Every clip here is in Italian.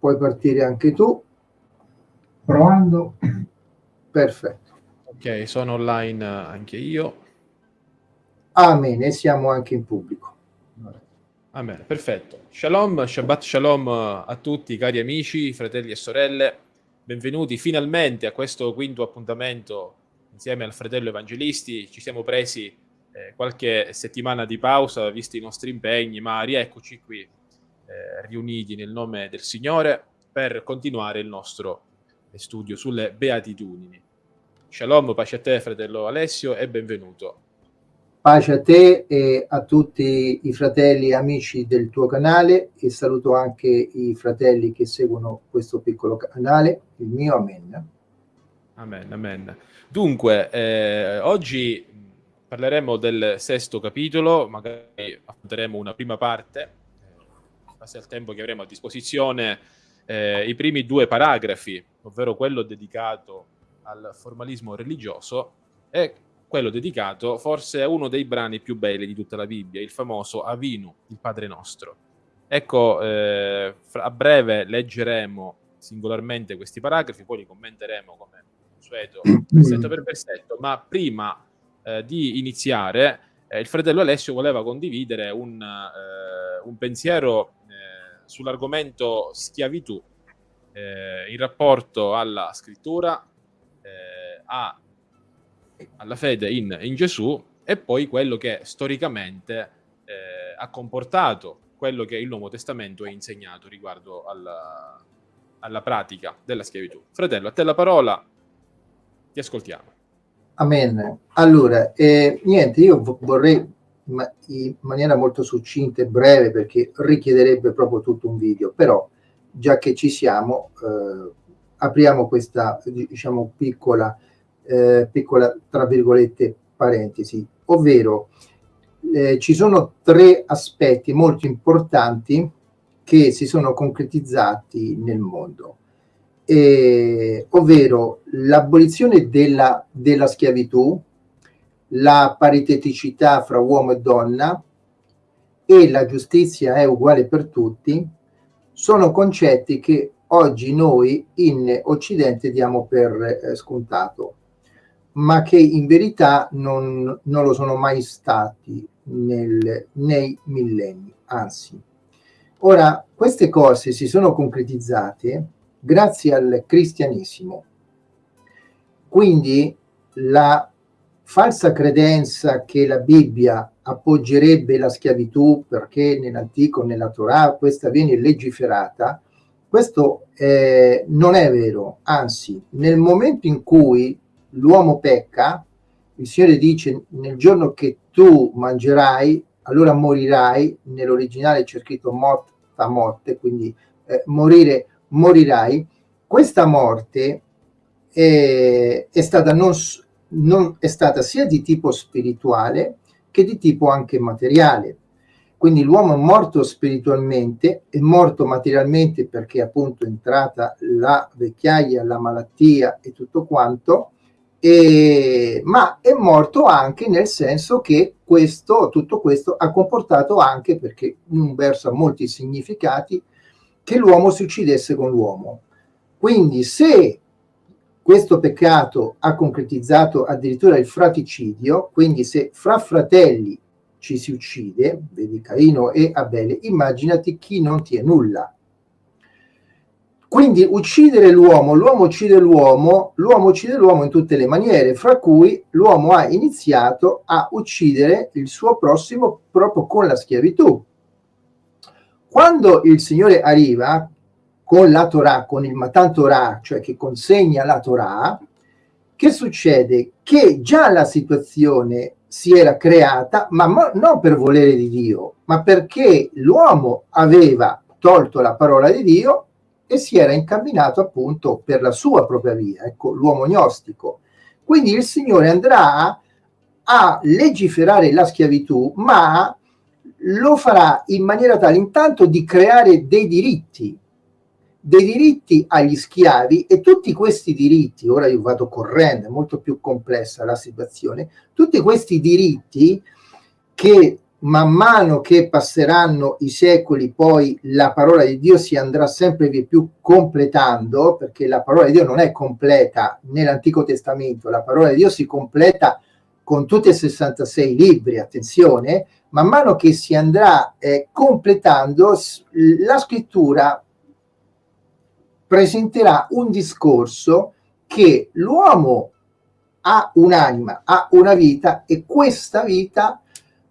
puoi partire anche tu. Provando. Perfetto. Ok, sono online anche io. Amen, e siamo anche in pubblico. Amen, perfetto. Shalom, Shabbat Shalom a tutti cari amici, fratelli e sorelle. Benvenuti finalmente a questo quinto appuntamento insieme al fratello Evangelisti. Ci siamo presi eh, qualche settimana di pausa, visti i nostri impegni, ma rieccoci qui eh, riuniti nel nome del Signore per continuare il nostro studio sulle beatitudini. Shalom, pace a te fratello Alessio e benvenuto. Pace a te e a tutti i fratelli e amici del tuo canale e saluto anche i fratelli che seguono questo piccolo canale, il mio Amen. Amen, amen. Dunque, eh, oggi parleremo del sesto capitolo, magari affronteremo una prima parte, base al tempo che avremo a disposizione, eh, i primi due paragrafi, ovvero quello dedicato al formalismo religioso e quello dedicato forse a uno dei brani più belli di tutta la Bibbia, il famoso Avinu, il Padre Nostro. Ecco, eh, a breve leggeremo singolarmente questi paragrafi, poi li commenteremo come consueto versetto per versetto, ma prima eh, di iniziare eh, il fratello Alessio voleva condividere un, eh, un pensiero sull'argomento schiavitù eh, in rapporto alla scrittura, a, alla fede in, in, Gesù e poi quello che storicamente ha comportato quello che il Nuovo Testamento ha insegnato riguardo alla, alla pratica della schiavitù. Fratello, a te la parola, ti ascoltiamo. Amen. Allora, eh, niente, io vorrei ma in maniera molto succinta e breve perché richiederebbe proprio tutto un video, però già che ci siamo, eh, apriamo questa, diciamo, piccola, eh, piccola, tra virgolette, parentesi, ovvero eh, ci sono tre aspetti molto importanti che si sono concretizzati nel mondo. Eh, ovvero l'abolizione della, della schiavitù, la pariteticità fra uomo e donna e la giustizia è uguale per tutti, sono concetti che oggi noi in Occidente diamo per eh, scontato, ma che in verità non, non lo sono mai stati nel, nei millenni, anzi. Ora, queste cose si sono concretizzate grazie al cristianesimo. Quindi la falsa credenza che la Bibbia appoggerebbe la schiavitù perché nell'antico, nella Torah, questa viene legiferata, questo eh, non è vero, anzi, nel momento in cui l'uomo pecca, il Signore dice nel giorno che tu mangerai, allora morirai, nell'originale c'è scritto morta morte, quindi eh, morire morirai, questa morte è, è, stata, non, non, è stata sia di tipo spirituale che di tipo anche materiale. Quindi l'uomo è morto spiritualmente, è morto materialmente perché appunto è entrata la vecchiaia, la malattia e tutto quanto, e, ma è morto anche nel senso che questo, tutto questo ha comportato anche, perché un verso ha molti significati, che l'uomo si uccidesse con l'uomo. Quindi se questo peccato ha concretizzato addirittura il fraticidio, quindi se fra fratelli ci si uccide, vedi Caino e Abele, immaginati chi non ti è nulla. Quindi uccidere l'uomo, l'uomo uccide l'uomo, l'uomo uccide l'uomo in tutte le maniere, fra cui l'uomo ha iniziato a uccidere il suo prossimo proprio con la schiavitù. Quando il Signore arriva con la Torah, con il Matan Torah, cioè che consegna la Torah, che succede? Che già la situazione si era creata, ma non per volere di Dio, ma perché l'uomo aveva tolto la parola di Dio e si era incamminato appunto per la sua propria via, ecco, l'uomo gnostico. Quindi il Signore andrà a legiferare la schiavitù, ma lo farà in maniera tale intanto di creare dei diritti, dei diritti agli schiavi e tutti questi diritti, ora io vado correndo, è molto più complessa la situazione, tutti questi diritti che man mano che passeranno i secoli, poi la parola di Dio si andrà sempre più completando, perché la parola di Dio non è completa nell'Antico Testamento, la parola di Dio si completa con tutti e 66 libri, attenzione, man mano che si andrà eh, completando, la scrittura presenterà un discorso che l'uomo ha un'anima, ha una vita e questa vita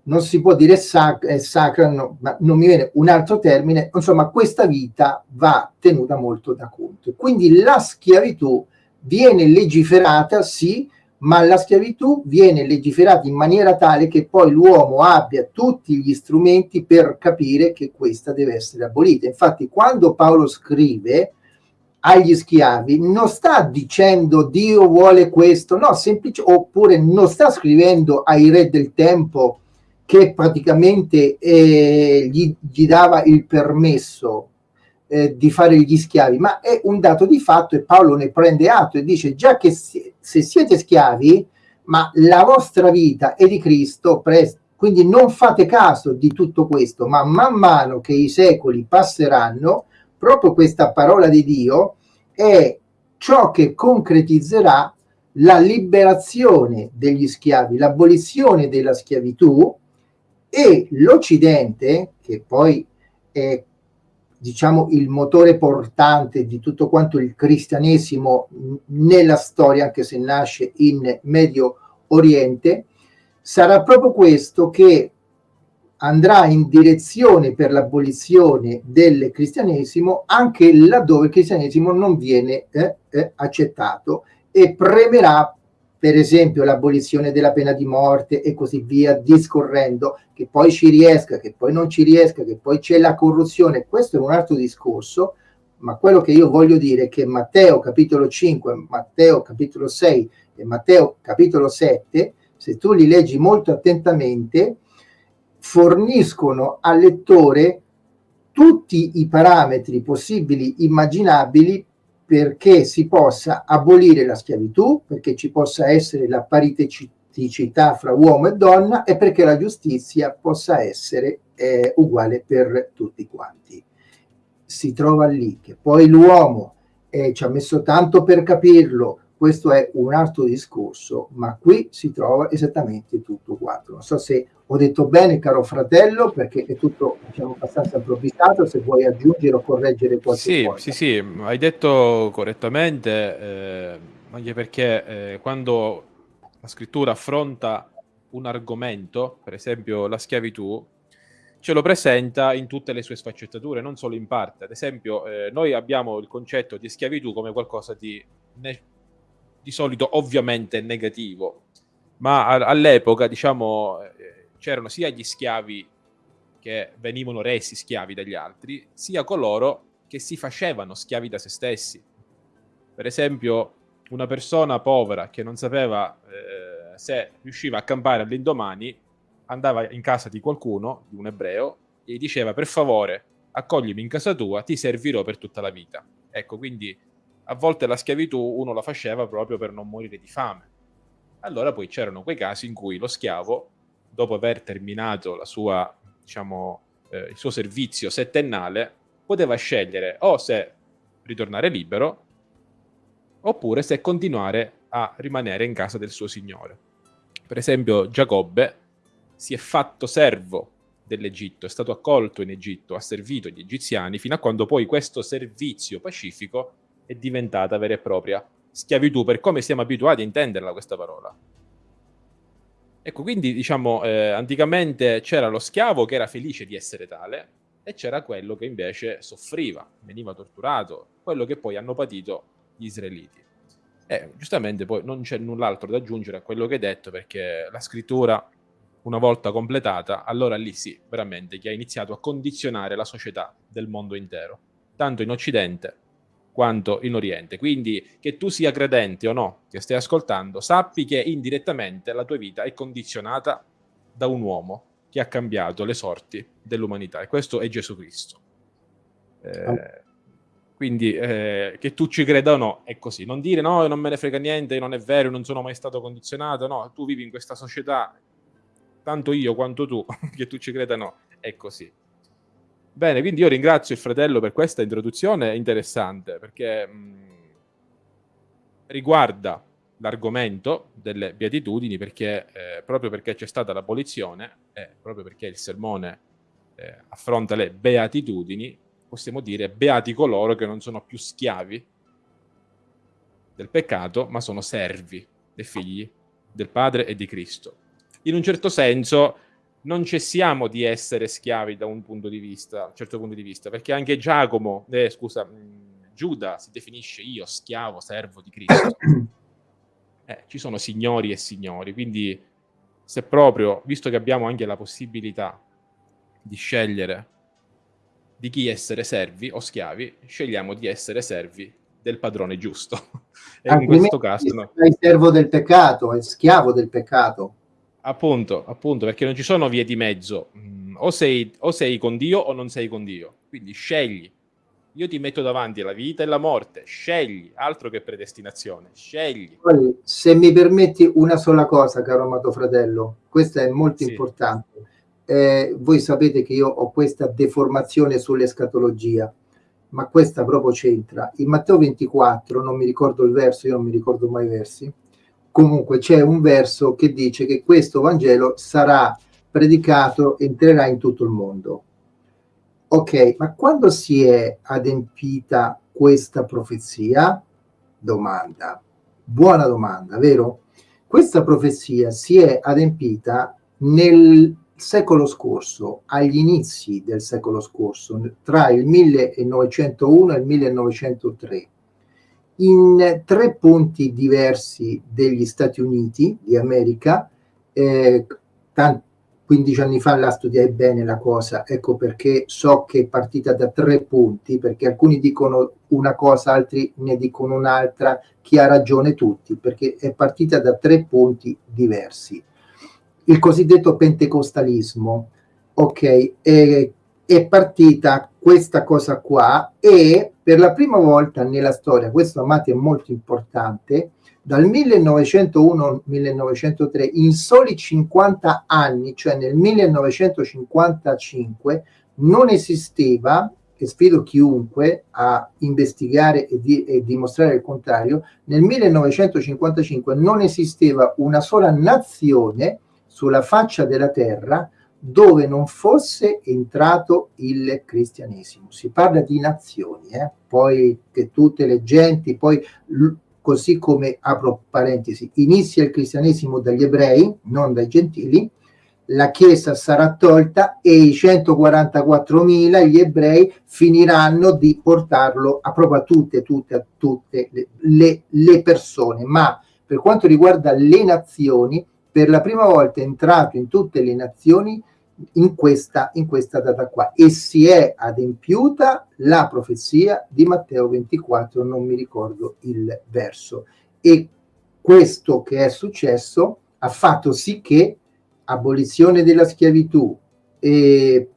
non si può dire sac sacra, no, ma non mi viene un altro termine, insomma questa vita va tenuta molto da conto. Quindi la schiavitù viene legiferata, sì, ma la schiavitù viene legiferata in maniera tale che poi l'uomo abbia tutti gli strumenti per capire che questa deve essere abolita. Infatti quando Paolo scrive agli schiavi non sta dicendo Dio vuole questo, no, semplice, oppure non sta scrivendo ai re del tempo che praticamente eh, gli, gli, dava il permesso eh, di fare gli schiavi, ma è un dato di fatto e Paolo ne prende atto e dice già che si, se siete schiavi, ma la vostra vita è di Cristo, quindi non fate caso di tutto questo, ma man mano che i secoli passeranno, proprio questa parola di Dio è ciò che concretizzerà la liberazione degli schiavi, l'abolizione della schiavitù e l'Occidente, che poi è diciamo il motore portante di tutto quanto il cristianesimo nella storia, anche se nasce in Medio Oriente, sarà proprio questo che andrà in direzione per l'abolizione del cristianesimo anche laddove il cristianesimo non viene eh, eh, accettato e premerà per esempio l'abolizione della pena di morte e così via, discorrendo, che poi ci riesca, che poi non ci riesca, che poi c'è la corruzione, questo è un altro discorso, ma quello che io voglio dire è che Matteo capitolo 5, Matteo capitolo 6 e Matteo capitolo 7, se tu li leggi molto attentamente, forniscono al lettore tutti i parametri possibili, immaginabili perché si possa abolire la schiavitù, perché ci possa essere la pariteticità fra uomo e donna e perché la giustizia possa essere eh, uguale per tutti quanti. Si trova lì che poi l'uomo eh, ci ha messo tanto per capirlo, questo è un altro discorso, ma qui si trova esattamente tutto quanto. Non so se ho detto bene, caro fratello, perché è tutto diciamo, abbastanza improvvisato, se vuoi aggiungere o correggere qualche sì, cosa. Sì, sì, hai detto correttamente, eh, anche perché eh, quando la scrittura affronta un argomento, per esempio la schiavitù, ce lo presenta in tutte le sue sfaccettature, non solo in parte. Ad esempio, eh, noi abbiamo il concetto di schiavitù come qualcosa di di solito ovviamente negativo, ma all'epoca, diciamo, eh, c'erano sia gli schiavi che venivano resi schiavi dagli altri, sia coloro che si facevano schiavi da se stessi. Per esempio, una persona povera che non sapeva eh, se riusciva a campare all'indomani, andava in casa di qualcuno, di un ebreo, e gli diceva per favore accoglimi in casa tua, ti servirò per tutta la vita. Ecco, quindi a volte la schiavitù uno la faceva proprio per non morire di fame. Allora poi c'erano quei casi in cui lo schiavo, dopo aver terminato sua, diciamo, eh, il suo servizio settennale, poteva scegliere o se ritornare libero oppure se continuare a rimanere in casa del suo signore. Per esempio Giacobbe si è fatto servo dell'Egitto, è stato accolto in Egitto, ha servito gli egiziani fino a quando poi questo servizio pacifico è diventata vera e propria schiavitù per come siamo abituati a intenderla questa parola. Ecco, quindi diciamo, eh, anticamente c'era lo schiavo che era felice di essere tale e c'era quello che invece soffriva, veniva torturato, quello che poi hanno patito gli israeliti. E giustamente poi non c'è null'altro da aggiungere a quello che hai detto perché la scrittura, una volta completata, allora lì sì, veramente, che ha iniziato a condizionare la società del mondo intero, tanto in Occidente quanto in Oriente. Quindi che tu sia credente o no, che stai ascoltando, sappi che indirettamente la tua vita è condizionata da un uomo che ha cambiato le sorti dell'umanità e questo è Gesù Cristo. Eh, quindi eh, che tu ci creda o no, è così. Non dire no, non me ne frega niente, non è vero, non sono mai stato condizionato, no, tu vivi in questa società tanto io quanto tu, che tu ci creda no, è così. Bene, quindi io ringrazio il fratello per questa introduzione interessante, perché mh, riguarda l'argomento delle beatitudini, perché eh, proprio perché c'è stata l'abolizione e proprio perché il sermone eh, affronta le beatitudini, possiamo dire beati coloro che non sono più schiavi del peccato, ma sono servi dei figli del Padre e di Cristo. In un certo senso non cessiamo di essere schiavi da un punto di vista, un certo punto di vista, perché anche Giacomo, eh, scusa, Giuda si definisce io schiavo, servo di Cristo. Eh, ci sono signori e signori, quindi se proprio, visto che abbiamo anche la possibilità di scegliere di chi essere servi o schiavi, scegliamo di essere servi del padrone giusto. e in questo caso no. sei servo del peccato, è schiavo del peccato. Appunto, appunto, perché non ci sono vie di mezzo. Mm, o, sei, o sei con Dio o non sei con Dio. Quindi scegli. Io ti metto davanti la vita e la morte. Scegli, altro che predestinazione. Scegli. Se mi permetti una sola cosa, caro amato fratello, questa è molto sì. importante. Eh, voi sapete che io ho questa deformazione sull'escatologia ma questa proprio c'entra. In Matteo 24, non mi ricordo il verso, io non mi ricordo mai i versi, comunque c'è un verso che dice che questo Vangelo sarà predicato, entrerà in tutto il mondo. Ok, ma quando si è adempita questa profezia? Domanda. Buona domanda, vero? Questa profezia si è adempita nel secolo scorso, agli inizi del secolo scorso, tra il 1901 e il 1903, in tre punti diversi degli Stati Uniti di America, eh, 15 anni fa la studiai bene la cosa, ecco perché so che è partita da tre punti, perché alcuni dicono una cosa, altri ne dicono un'altra, chi ha ragione tutti, perché è partita da tre punti diversi. Il cosiddetto pentecostalismo, ok, è, è partita questa cosa qua e per la prima volta nella storia, questo amati è molto importante, dal 1901-1903, in soli 50 anni, cioè nel 1955, non esisteva, e sfido chiunque a investigare e, di, e dimostrare il contrario, nel 1955 non esisteva una sola nazione sulla faccia della terra dove non fosse entrato il cristianesimo. Si parla di nazioni, eh? poi che tutte le genti, poi così come, apro parentesi, inizia il cristianesimo dagli ebrei, non dai gentili, la Chiesa sarà tolta e i 144.000, gli ebrei, finiranno di portarlo a proprio a tutte, tutte, a tutte le, le, le persone. Ma per quanto riguarda le nazioni, per la prima volta è entrato in tutte le nazioni in questa, in questa data qua e si è adempiuta la profezia di Matteo 24, non mi ricordo il verso. E questo che è successo ha fatto sì che abolizione della schiavitù e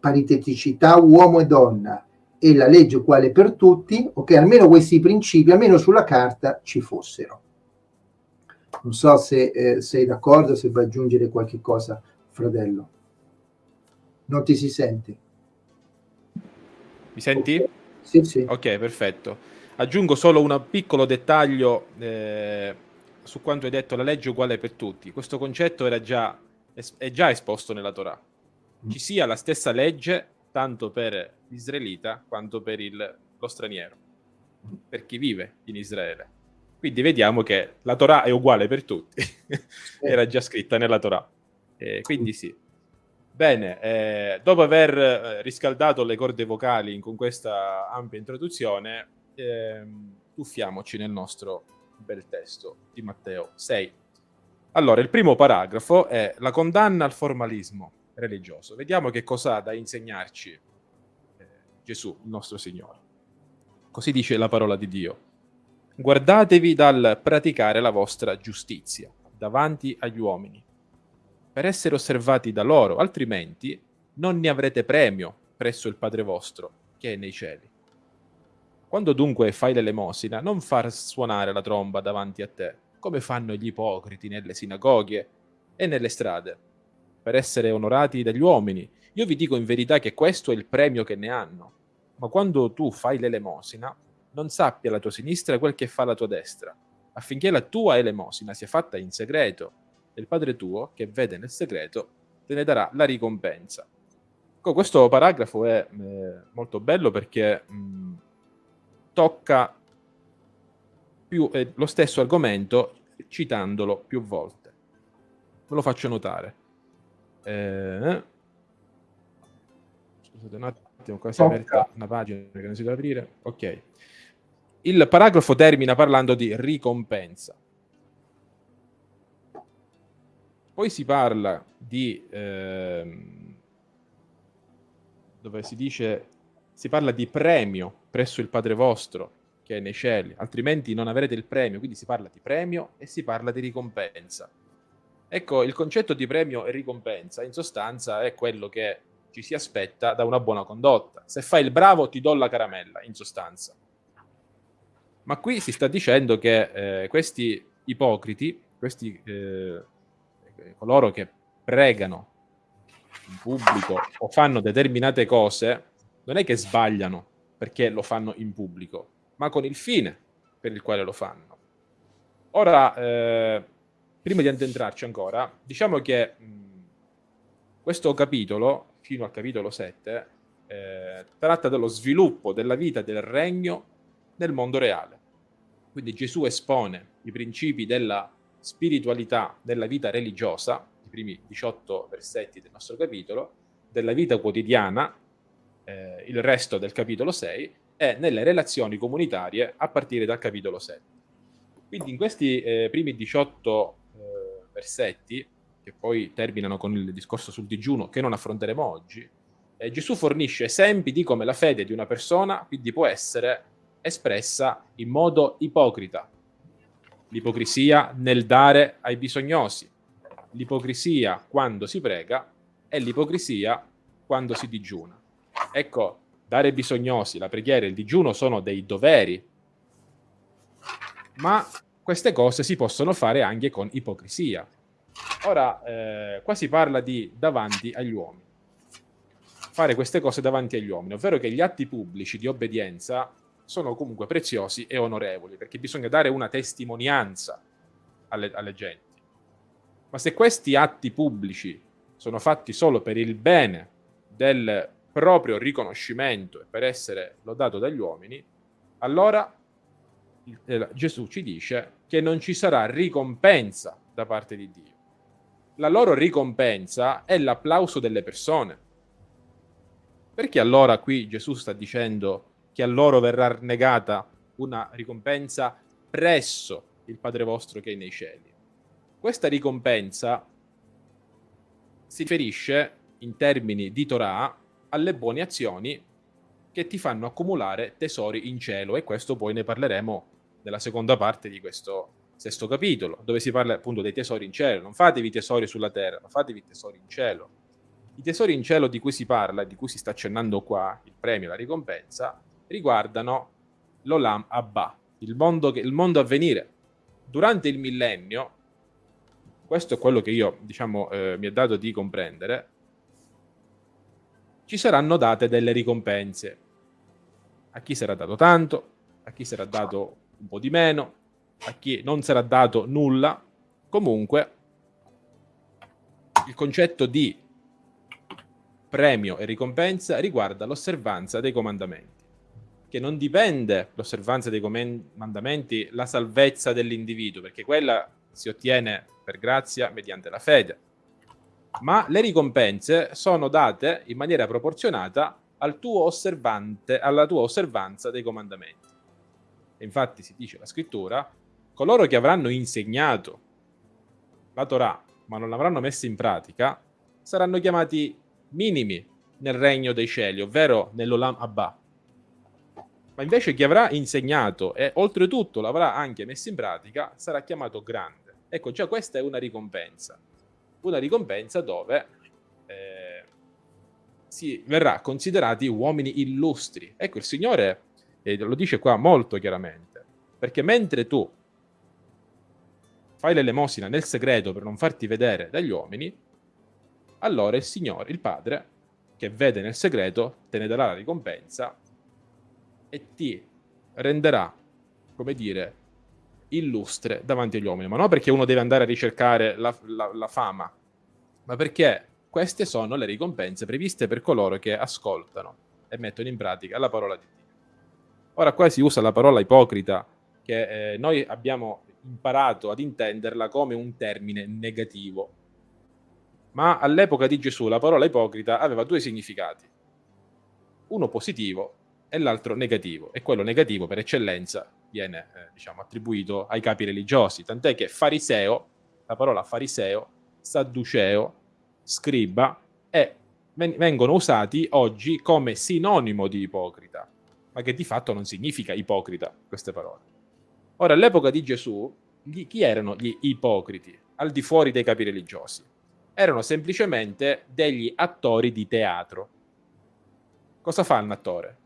pariteticità uomo e donna e la legge uguale per tutti, ok, almeno questi principi, almeno sulla carta, ci fossero. Non so se eh, sei d'accordo, se vuoi aggiungere qualche cosa, fratello. Non ti si sente? Mi senti? Sì, sì. Ok, perfetto. Aggiungo solo un piccolo dettaglio eh, su quanto hai detto, la legge è uguale per tutti. Questo concetto era già, è già esposto nella Torah. Mm. Ci sia la stessa legge tanto per l'israelita quanto per il, lo straniero, per chi vive in Israele. Quindi vediamo che la Torah è uguale per tutti, era già scritta nella Torah. Eh, quindi sì. Bene, eh, dopo aver eh, riscaldato le corde vocali con questa ampia introduzione, ehm, tuffiamoci nel nostro bel testo di Matteo 6. Allora, il primo paragrafo è la condanna al formalismo religioso. Vediamo che cosa ha da insegnarci eh, Gesù, il nostro Signore. Così dice la parola di Dio guardatevi dal praticare la vostra giustizia davanti agli uomini, per essere osservati da loro, altrimenti non ne avrete premio presso il Padre vostro che è nei cieli. Quando dunque fai l'elemosina, non far suonare la tromba davanti a te, come fanno gli ipocriti nelle sinagoghe e nelle strade, per essere onorati dagli uomini. Io vi dico in verità che questo è il premio che ne hanno. Ma quando tu fai l'elemosina, non sappia la tua sinistra quel che fa la tua destra, affinché la tua elemosina sia fatta in segreto, e il Padre tuo, che vede nel segreto, te ne darà la ricompensa. Questo paragrafo è eh, molto bello perché mh, tocca più, eh, lo stesso argomento citandolo più volte. Ve lo faccio notare. Eh, scusate un attimo, qua si è aperta una pagina che non si deve aprire. Ok. Il paragrafo termina parlando di ricompensa. Poi si parla di... Ehm, dove si dice... Si parla di premio presso il Padre vostro che è nei cieli, altrimenti non avrete il premio. Quindi si parla di premio e si parla di ricompensa. Ecco, il concetto di premio e ricompensa in sostanza è quello che ci si aspetta da una buona condotta. Se fai il bravo ti do la caramella, in sostanza. Ma qui si sta dicendo che eh, questi ipocriti, questi eh, coloro che pregano in pubblico o fanno determinate cose, non è che sbagliano perché lo fanno in pubblico, ma con il fine per il quale lo fanno. Ora, eh, prima di addentrarci ancora, diciamo che mh, questo capitolo, fino al capitolo 7, eh, tratta dello sviluppo della vita del regno nel mondo reale. Quindi Gesù espone i principi della spiritualità della vita religiosa, i primi 18 versetti del nostro capitolo, della vita quotidiana, eh, il resto del capitolo 6, e nelle relazioni comunitarie a partire dal capitolo 7. Quindi in questi eh, primi 18 eh, versetti, che poi terminano con il discorso sul digiuno che non affronteremo oggi, eh, Gesù fornisce esempi di come la fede di una persona quindi può essere espressa in modo ipocrita, l'ipocrisia nel dare ai bisognosi, l'ipocrisia quando si prega e l'ipocrisia quando si digiuna. Ecco, dare ai bisognosi, la preghiera e il digiuno sono dei doveri, ma queste cose si possono fare anche con ipocrisia. Ora, eh, qua si parla di davanti agli uomini. Fare queste cose davanti agli uomini, ovvero che gli atti pubblici di obbedienza sono comunque preziosi e onorevoli, perché bisogna dare una testimonianza alle, alle genti. Ma se questi atti pubblici sono fatti solo per il bene del proprio riconoscimento e per essere lodato dagli uomini, allora eh, Gesù ci dice che non ci sarà ricompensa da parte di Dio. La loro ricompensa è l'applauso delle persone. Perché allora qui Gesù sta dicendo che a loro verrà negata una ricompensa presso il Padre vostro che è nei cieli. Questa ricompensa si riferisce in termini di Torah alle buone azioni che ti fanno accumulare tesori in cielo e questo poi ne parleremo nella seconda parte di questo sesto capitolo, dove si parla appunto dei tesori in cielo. Non fatevi tesori sulla terra, ma fatevi tesori in cielo. I tesori in cielo di cui si parla, di cui si sta accennando qua, il premio, la ricompensa, riguardano l'Olam Abba, il mondo, che, il mondo a venire. Durante il millennio, questo è quello che io, diciamo, eh, mi è dato di comprendere, ci saranno date delle ricompense. A chi sarà dato tanto, a chi sarà dato un po' di meno, a chi non sarà dato nulla. Comunque, il concetto di premio e ricompensa riguarda l'osservanza dei comandamenti che non dipende l'osservanza dei comandamenti, la salvezza dell'individuo, perché quella si ottiene per grazia mediante la fede. Ma le ricompense sono date in maniera proporzionata al tuo alla tua osservanza dei comandamenti. E infatti si dice la scrittura, coloro che avranno insegnato la Torah, ma non l'avranno messa in pratica, saranno chiamati minimi nel regno dei cieli, ovvero nell'Olam Abba, ma invece chi avrà insegnato e oltretutto l'avrà anche messo in pratica sarà chiamato grande. Ecco, già questa è una ricompensa. Una ricompensa dove eh, si verrà considerati uomini illustri. Ecco, il Signore eh, lo dice qua molto chiaramente, perché mentre tu fai l'elemosina nel segreto per non farti vedere dagli uomini, allora il Signore, il Padre, che vede nel segreto, te ne darà la ricompensa e ti renderà, come dire, illustre davanti agli uomini. Ma non perché uno deve andare a ricercare la, la, la fama, ma perché queste sono le ricompense previste per coloro che ascoltano e mettono in pratica la parola di Dio. Ora qua si usa la parola ipocrita, che eh, noi abbiamo imparato ad intenderla come un termine negativo. Ma all'epoca di Gesù la parola ipocrita aveva due significati, uno positivo e l'altro negativo, e quello negativo per eccellenza viene eh, diciamo, attribuito ai capi religiosi, tant'è che fariseo, la parola fariseo, sadduceo, scriba, e vengono usati oggi come sinonimo di ipocrita, ma che di fatto non significa ipocrita queste parole. Ora, all'epoca di Gesù, gli, chi erano gli ipocriti, al di fuori dei capi religiosi? Erano semplicemente degli attori di teatro. Cosa fa un attore?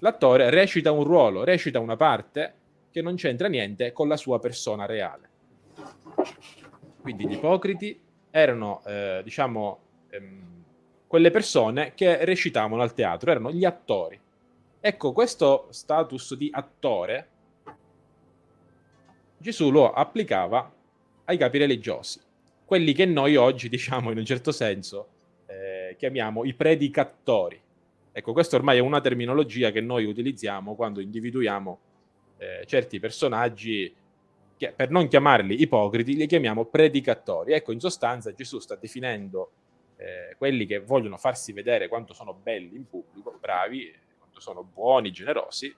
L'attore recita un ruolo, recita una parte che non c'entra niente con la sua persona reale. Quindi gli ipocriti erano, eh, diciamo, ehm, quelle persone che recitavano al teatro, erano gli attori. Ecco, questo status di attore Gesù lo applicava ai capi religiosi, quelli che noi oggi, diciamo in un certo senso, eh, chiamiamo i predicatori. Ecco, questa ormai è una terminologia che noi utilizziamo quando individuiamo eh, certi personaggi che per non chiamarli ipocriti li chiamiamo predicatori. Ecco, in sostanza Gesù sta definendo eh, quelli che vogliono farsi vedere quanto sono belli in pubblico, bravi, quanto sono buoni, generosi,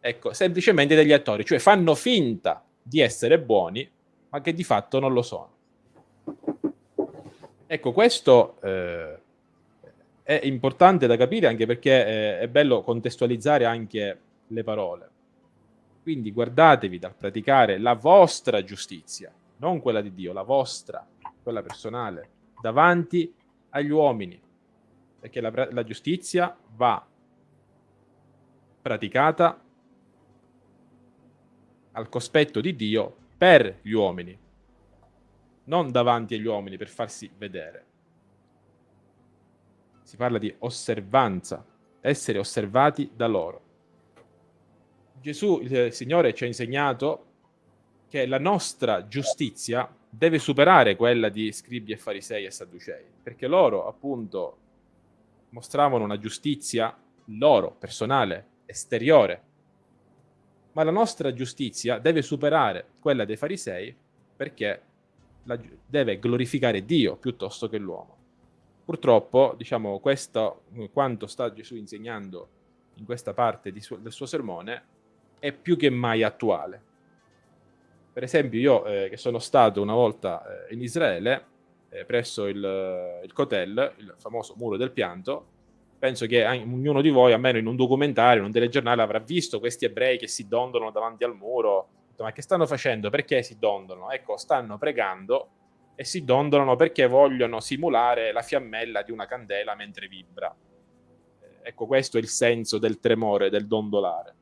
ecco, semplicemente degli attori, cioè fanno finta di essere buoni, ma che di fatto non lo sono. Ecco, questo eh, è importante da capire anche perché eh, è bello contestualizzare anche le parole. Quindi guardatevi dal praticare la vostra giustizia, non quella di Dio, la vostra, quella personale, davanti agli uomini, perché la, la giustizia va praticata al cospetto di Dio per gli uomini, non davanti agli uomini per farsi vedere. Si parla di osservanza, essere osservati da loro. Gesù, il Signore, ci ha insegnato che la nostra giustizia deve superare quella di scribi e farisei e sadducei, perché loro appunto mostravano una giustizia loro, personale, esteriore, ma la nostra giustizia deve superare quella dei farisei perché deve glorificare Dio piuttosto che l'uomo. Purtroppo, diciamo, questo, quanto sta Gesù insegnando in questa parte su, del suo sermone, è più che mai attuale. Per esempio, io eh, che sono stato una volta eh, in Israele, eh, presso il, il Kotel, il famoso muro del pianto, penso che ognuno di voi, almeno in un documentario, in un telegiornale, avrà visto questi ebrei che si dondolano davanti al muro. Ma che stanno facendo? Perché si dondolano? Ecco, stanno pregando e si dondolano perché vogliono simulare la fiammella di una candela mentre vibra. Eh, ecco, questo è il senso del tremore, del dondolare.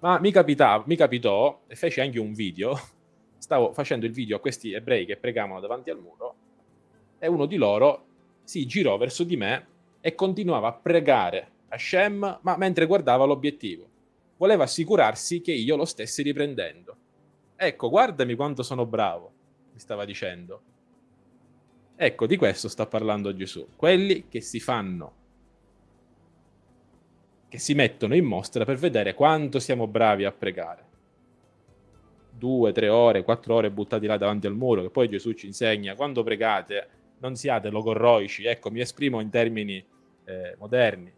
Ma mi, capitava, mi capitò, e feci anche un video, stavo facendo il video a questi ebrei che pregavano davanti al muro, e uno di loro si girò verso di me e continuava a pregare Hashem, ma mentre guardava l'obiettivo. Voleva assicurarsi che io lo stessi riprendendo. Ecco, guardami quanto sono bravo, mi stava dicendo. Ecco, di questo sta parlando Gesù. Quelli che si fanno, che si mettono in mostra per vedere quanto siamo bravi a pregare. Due, tre ore, quattro ore buttati là davanti al muro, che poi Gesù ci insegna, quando pregate non siate logorroici, ecco, mi esprimo in termini eh, moderni.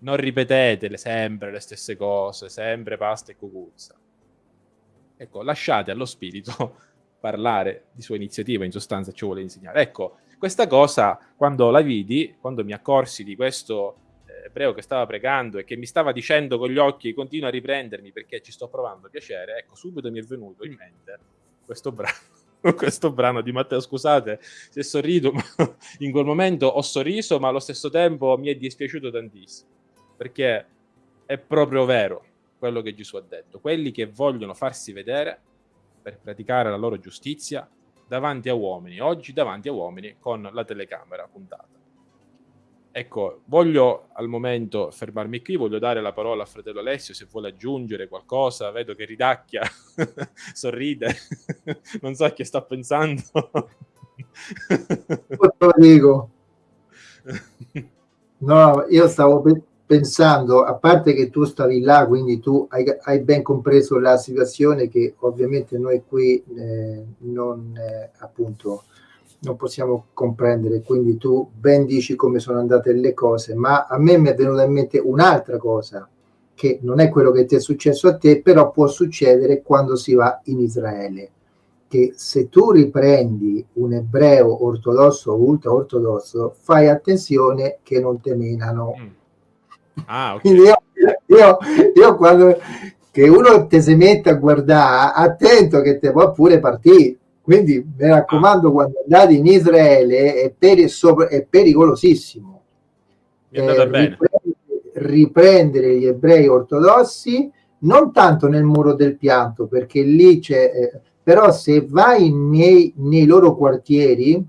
Non ripetete sempre le stesse cose, sempre pasta e cucuzza. Ecco, lasciate allo spirito parlare di sua iniziativa, in sostanza ci vuole insegnare. Ecco, questa cosa, quando la vidi, quando mi accorsi di questo eh, ebreo che stava pregando e che mi stava dicendo con gli occhi continua a riprendermi perché ci sto provando piacere, ecco, subito mi è venuto in mente questo brano questo brano di Matteo. Scusate se sorrido, ma in quel momento ho sorriso, ma allo stesso tempo mi è dispiaciuto tantissimo, perché è proprio vero quello che Gesù ha detto. Quelli che vogliono farsi vedere per praticare la loro giustizia davanti a uomini, oggi davanti a uomini con la telecamera puntata. Ecco, voglio al momento fermarmi qui, voglio dare la parola a fratello Alessio se vuole aggiungere qualcosa, vedo che ridacchia, sorride, non so a che sta pensando. dico. No, io stavo pensando, a parte che tu stavi là, quindi tu hai, hai ben compreso la situazione che ovviamente noi qui eh, non, eh, appunto, non possiamo comprendere, quindi tu ben dici come sono andate le cose, ma a me mi è venuta in mente un'altra cosa, che non è quello che ti è successo a te, però può succedere quando si va in Israele, che se tu riprendi un ebreo ortodosso o ultra ortodosso, fai attenzione che non te menano. Mm. Ah, okay. Quindi io, io, io quando che uno te si mette a guardare, attento che te può pure partire quindi mi raccomando, ah. quando andate in Israele è, peri è pericolosissimo. Eh, riprendere, riprendere, gli ebrei ortodossi, non tanto nel muro del pianto, perché lì c'è, eh, però se vai nei, nei loro quartieri,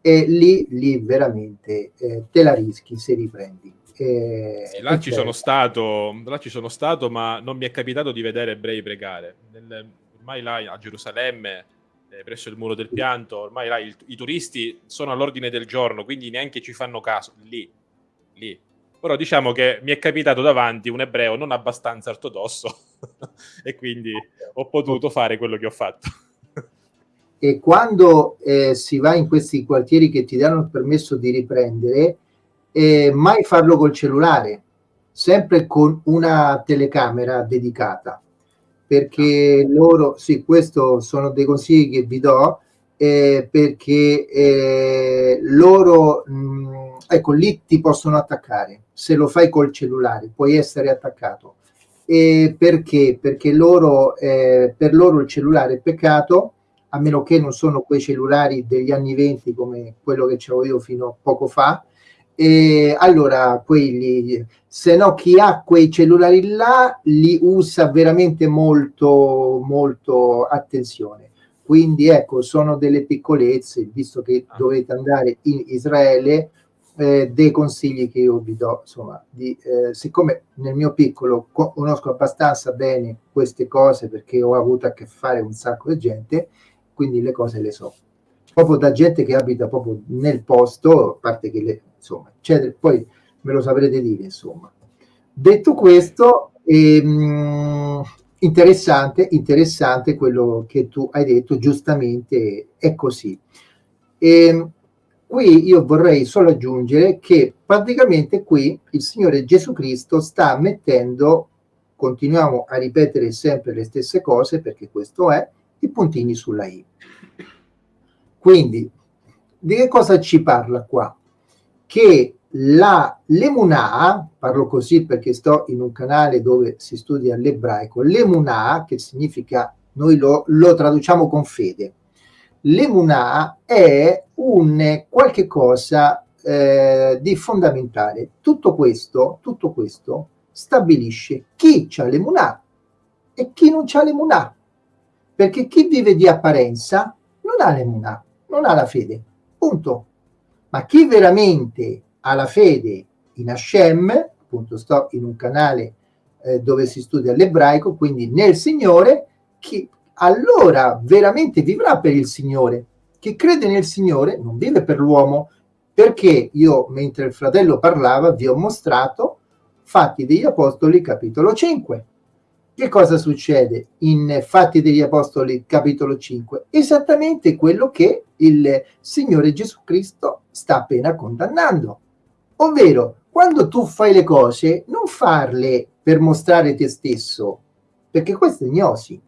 eh, lì, lì veramente eh, te la rischi se riprendi. Eh, sì, là, ci sono stato, là ci sono stato, ma non mi è capitato di vedere ebrei pregare. Nel, ormai là a Gerusalemme eh, presso il muro del pianto, ormai là, il, i turisti sono all'ordine del giorno, quindi neanche ci fanno caso, lì, lì. Però diciamo che mi è capitato davanti un ebreo non abbastanza ortodosso e quindi ho potuto fare quello che ho fatto. e quando eh, si va in questi quartieri che ti danno il permesso di riprendere, eh, mai farlo col cellulare, sempre con una telecamera dedicata perché loro, sì, questo sono dei consigli che vi do, eh, perché eh, loro, mh, mm, ecco, lì ti possono attaccare, se lo fai col cellulare, puoi essere attaccato. E perché? Perché loro, eh, per loro il cellulare è peccato, a meno che non sono quei cellulari degli anni 20 come quello che avevo io fino a poco fa, e allora quelli se no chi ha quei cellulari là li usa veramente molto molto attenzione quindi ecco sono delle piccolezze visto che ah. dovete andare in Israele eh, dei consigli che io vi do insomma di, eh, siccome nel mio piccolo conosco abbastanza bene queste cose perché ho avuto a che fare un sacco di gente quindi le cose le so proprio da gente che abita proprio nel posto a parte che le insomma, eccetera. Poi me lo saprete dire, insomma. Detto questo, ehm, interessante, interessante quello che tu hai detto, giustamente è così. E ehm, qui io vorrei solo aggiungere che praticamente qui il Signore Gesù Cristo sta mettendo, continuiamo a ripetere sempre le stesse cose perché questo è, i puntini sulla I. Quindi, di che cosa ci parla qua? Che la l'emunà, parlo così perché sto in un canale dove si studia l'ebraico, l'emunà, che significa, noi lo, lo traduciamo con fede, l'emunà è un qualche cosa eh, di fondamentale. Tutto questo, tutto questo stabilisce chi ha l'emunà e chi non ha l'emunà. Perché chi vive di apparenza non ha l'emunà, non ha la fede. Punto ma chi veramente ha la fede in Hashem, appunto sto in un canale eh, dove si studia l'ebraico, quindi nel Signore, chi allora veramente vivrà per il Signore. Chi crede nel Signore non vive per l'uomo, perché io, mentre il fratello parlava, vi ho mostrato Fatti degli Apostoli, capitolo 5. Che cosa succede in Fatti degli Apostoli, capitolo 5? Esattamente quello che il Signore Gesù Cristo sta appena condannando. Ovvero, quando tu fai le cose, non farle per mostrare te stesso, perché questo è gnosi.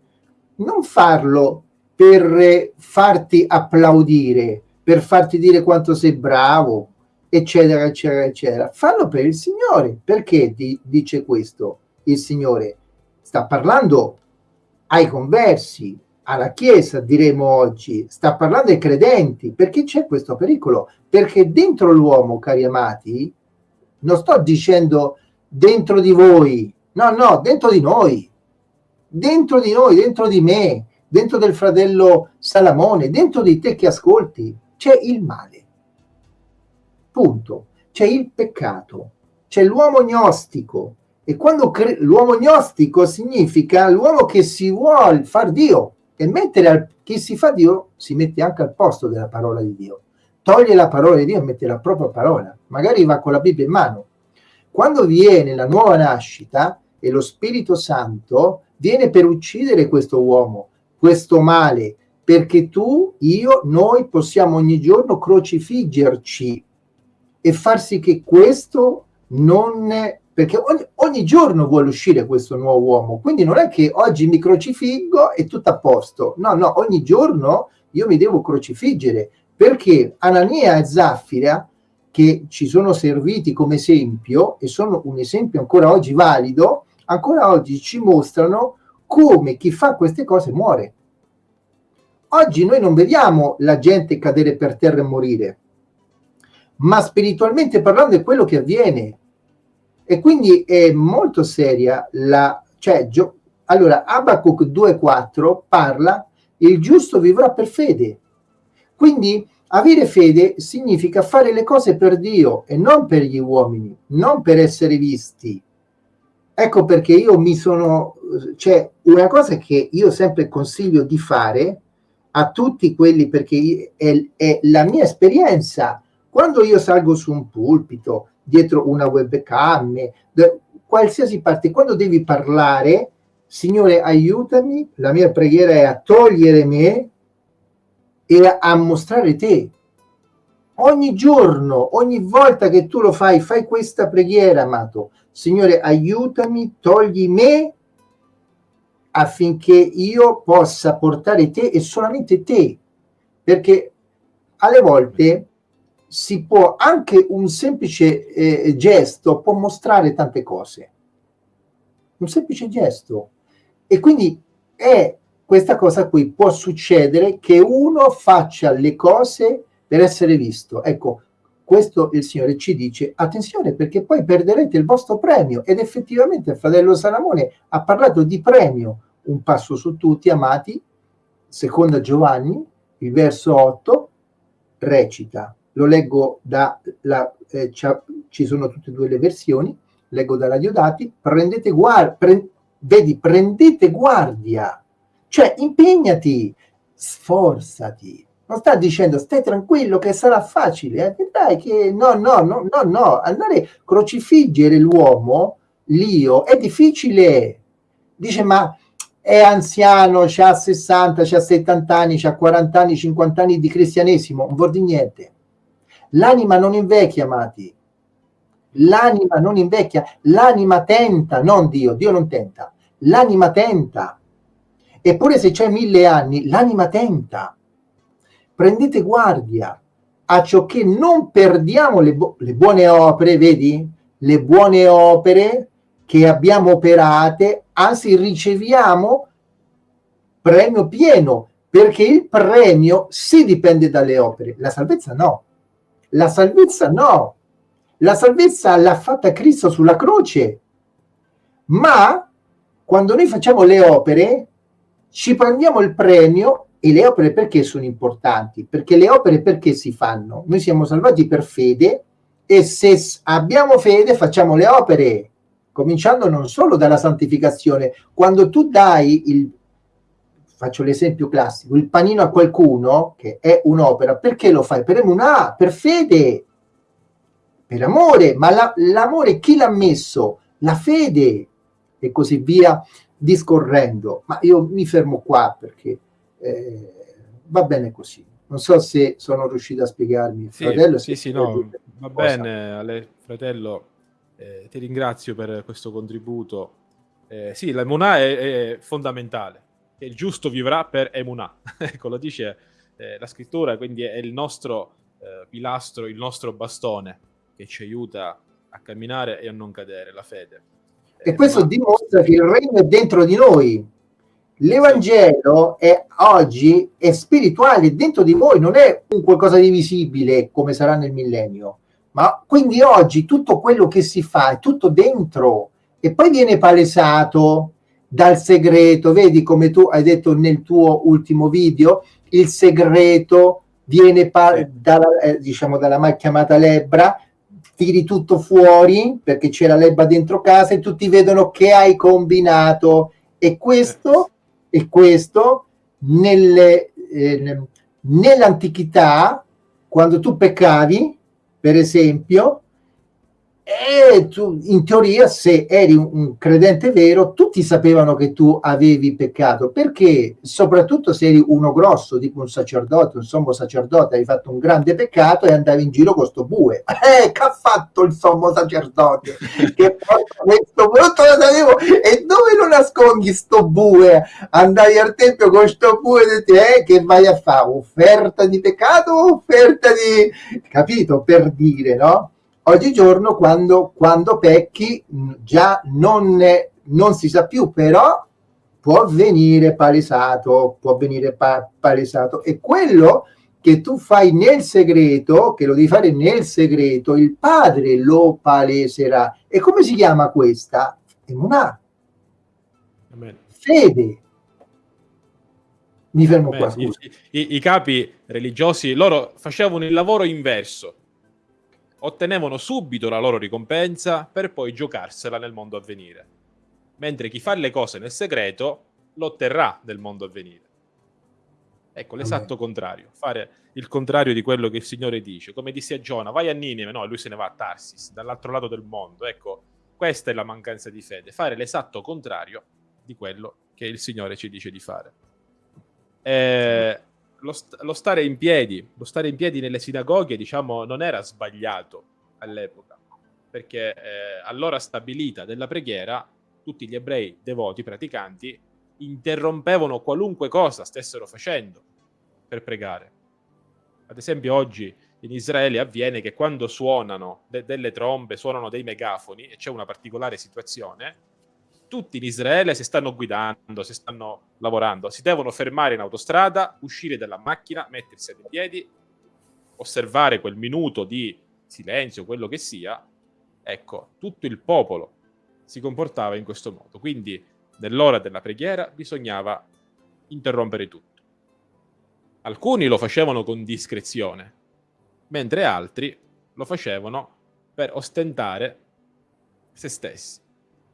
Non farlo per farti applaudire, per farti dire quanto sei bravo, eccetera, eccetera, eccetera. Fallo per il Signore. Perché ti dice questo il Signore? Sta parlando ai conversi, alla Chiesa, diremo oggi, sta parlando ai credenti, perché c'è questo pericolo? Perché dentro l'uomo, cari amati, non sto dicendo dentro di voi, no, no, dentro di noi, dentro di noi, dentro di me, dentro del fratello Salamone, dentro di te che ascolti, c'è il male. Punto. C'è il peccato, c'è l'uomo gnostico. E quando l'uomo gnostico significa l'uomo che si vuole far Dio e mettere al, chi si fa Dio si mette anche al posto della parola di Dio. Toglie la parola di Dio e mette la propria parola. Magari va con la Bibbia in mano. Quando viene la nuova nascita e lo Spirito Santo viene per uccidere questo uomo, questo male, perché tu, io, noi possiamo ogni giorno crocifiggerci e far sì che questo non... perché ogni, ogni, giorno vuole uscire questo nuovo uomo, quindi non è che oggi mi crocifiggo e tutto a posto, no, no, ogni giorno io mi devo crocifiggere, perché Anania e Zaffira, che ci sono serviti come esempio, e sono un esempio ancora oggi valido, ancora oggi ci mostrano come chi fa queste cose muore. Oggi noi non vediamo la gente cadere per terra e morire, ma spiritualmente parlando è quello che avviene. E quindi è molto seria la... Cioè, allora, Abacuc 2.4 parla il giusto vivrà per fede. Quindi avere fede significa fare le cose per Dio e non per gli uomini, non per essere visti. Ecco perché io mi sono... Cioè, una cosa che io sempre consiglio di fare a tutti quelli, perché è, è la mia esperienza, quando io salgo su un pulpito, dietro una webcam, qualsiasi parte, quando devi parlare, Signore aiutami, la mia preghiera è a togliere me e a mostrare te. Ogni giorno, ogni volta che tu lo fai, fai questa preghiera, amato. Signore aiutami, togli me affinché io possa portare te e solamente te, perché alle volte si può anche un semplice eh, gesto può mostrare tante cose. Un semplice gesto. E quindi è questa cosa qui può succedere che uno faccia le cose per essere visto. Ecco, questo il Signore ci dice, attenzione perché poi perderete il vostro premio. Ed effettivamente il fratello Salamone ha parlato di premio, un passo su tutti, amati, seconda Giovanni, il verso 8, recita, lo leggo da, la, eh, ci sono tutte e due le versioni, leggo dalla Diodati, prendete guardia, pre, vedi, prendete guardia, cioè impegnati, sforzati, non sta dicendo stai tranquillo che sarà facile, eh? dai che no, no, no, no, no, andare a crocifiggere l'uomo, l'io, è difficile, dice ma è anziano, ha 60, ha 70 anni, ha 40 anni, 50 anni di cristianesimo, non vuol dire niente. L'anima non invecchia, amati. L'anima non invecchia, l'anima tenta, non Dio, Dio non tenta. L'anima tenta. Eppure se c'è mille anni, l'anima tenta. Prendete guardia a ciò che non perdiamo le, bu le buone opere, vedi? Le buone opere che abbiamo operate, anzi riceviamo premio pieno, perché il premio si dipende dalle opere, la salvezza no. La salvezza no. La salvezza l'ha fatta Cristo sulla croce. Ma quando noi facciamo le opere, ci prendiamo il premio e le opere perché sono importanti? Perché le opere perché si fanno? Noi siamo salvati per fede e se abbiamo fede facciamo le opere, cominciando non solo dalla santificazione. Quando tu dai il faccio l'esempio classico, il panino a qualcuno, che è un'opera, perché lo fai? Per emunà, per fede, per amore, ma l'amore la, chi l'ha messo? La fede, e così via, discorrendo. Ma io mi fermo qua perché eh, va bene così. Non so se sono riuscito a spiegarmi. Sì, fratello, sì, sì, no, va bene, Ale, fratello, eh, ti ringrazio per questo contributo. Eh, sì, la Monà è, è fondamentale che il giusto vivrà per emunà. ecco, lo dice eh, la scrittura, quindi è il nostro eh, pilastro, il nostro bastone che ci aiuta a camminare e a non cadere, la fede. E eh, questo ma... dimostra che il regno è dentro di noi. L'Evangelo è oggi è spirituale, dentro di voi, non è un qualcosa di visibile come sarà nel millennio. Ma quindi oggi tutto quello che si fa è tutto dentro e poi viene palesato dal segreto, vedi come tu hai detto nel tuo ultimo video, il segreto viene dalla, eh, diciamo dalla mal chiamata lebbra, tiri tutto fuori perché c'è la lebba dentro casa e tutti vedono che hai combinato. E questo, e questo nelle, eh, nell'antichità quando tu peccavi per esempio e tu, in teoria, se eri un credente vero, tutti sapevano che tu avevi peccato, perché soprattutto se eri uno grosso, tipo un sacerdote, un sommo sacerdote, hai fatto un grande peccato e andavi in giro con sto bue. Eh, che ha fatto il sommo sacerdote? che questo brutto sapevo. E dove lo nascondi sto bue? Andai al tempio con sto bue e dici, eh, che vai a fare? Offerta di peccato o offerta di... Capito? Per dire, no? Oggigiorno quando, quando pecchi già non, non si sa più, però può venire palesato, può venire pa palesato. E quello che tu fai nel segreto, che lo devi fare nel segreto, il padre lo paleserà. E come si chiama questa? Emunà. Fede. Mi fermo Amen. qua. I, i, I capi religiosi, loro facevano il lavoro inverso ottenevano subito la loro ricompensa per poi giocarsela nel mondo a venire. Mentre chi fa le cose nel segreto lo otterrà nel mondo a venire. Ecco, l'esatto contrario, fare il contrario di quello che il Signore dice. Come disse a Giona, vai a Ninive, no, lui se ne va a Tarsis, dall'altro lato del mondo. Ecco, questa è la mancanza di fede, fare l'esatto contrario di quello che il Signore ci dice di fare. Eh, lo, st lo, stare in piedi, lo stare in piedi nelle sinagoghe, diciamo, non era sbagliato all'epoca, perché eh, all'ora stabilita della preghiera tutti gli ebrei devoti, praticanti, interrompevano qualunque cosa stessero facendo per pregare. Ad esempio oggi in Israele avviene che quando suonano de delle trombe, suonano dei megafoni e c'è una particolare situazione, tutti in Israele si stanno guidando, si stanno lavorando, si devono fermare in autostrada, uscire dalla macchina, mettersi in piedi, osservare quel minuto di silenzio, quello che sia. Ecco, tutto il popolo si comportava in questo modo. Quindi nell'ora della preghiera bisognava interrompere tutto. Alcuni lo facevano con discrezione, mentre altri lo facevano per ostentare se stessi.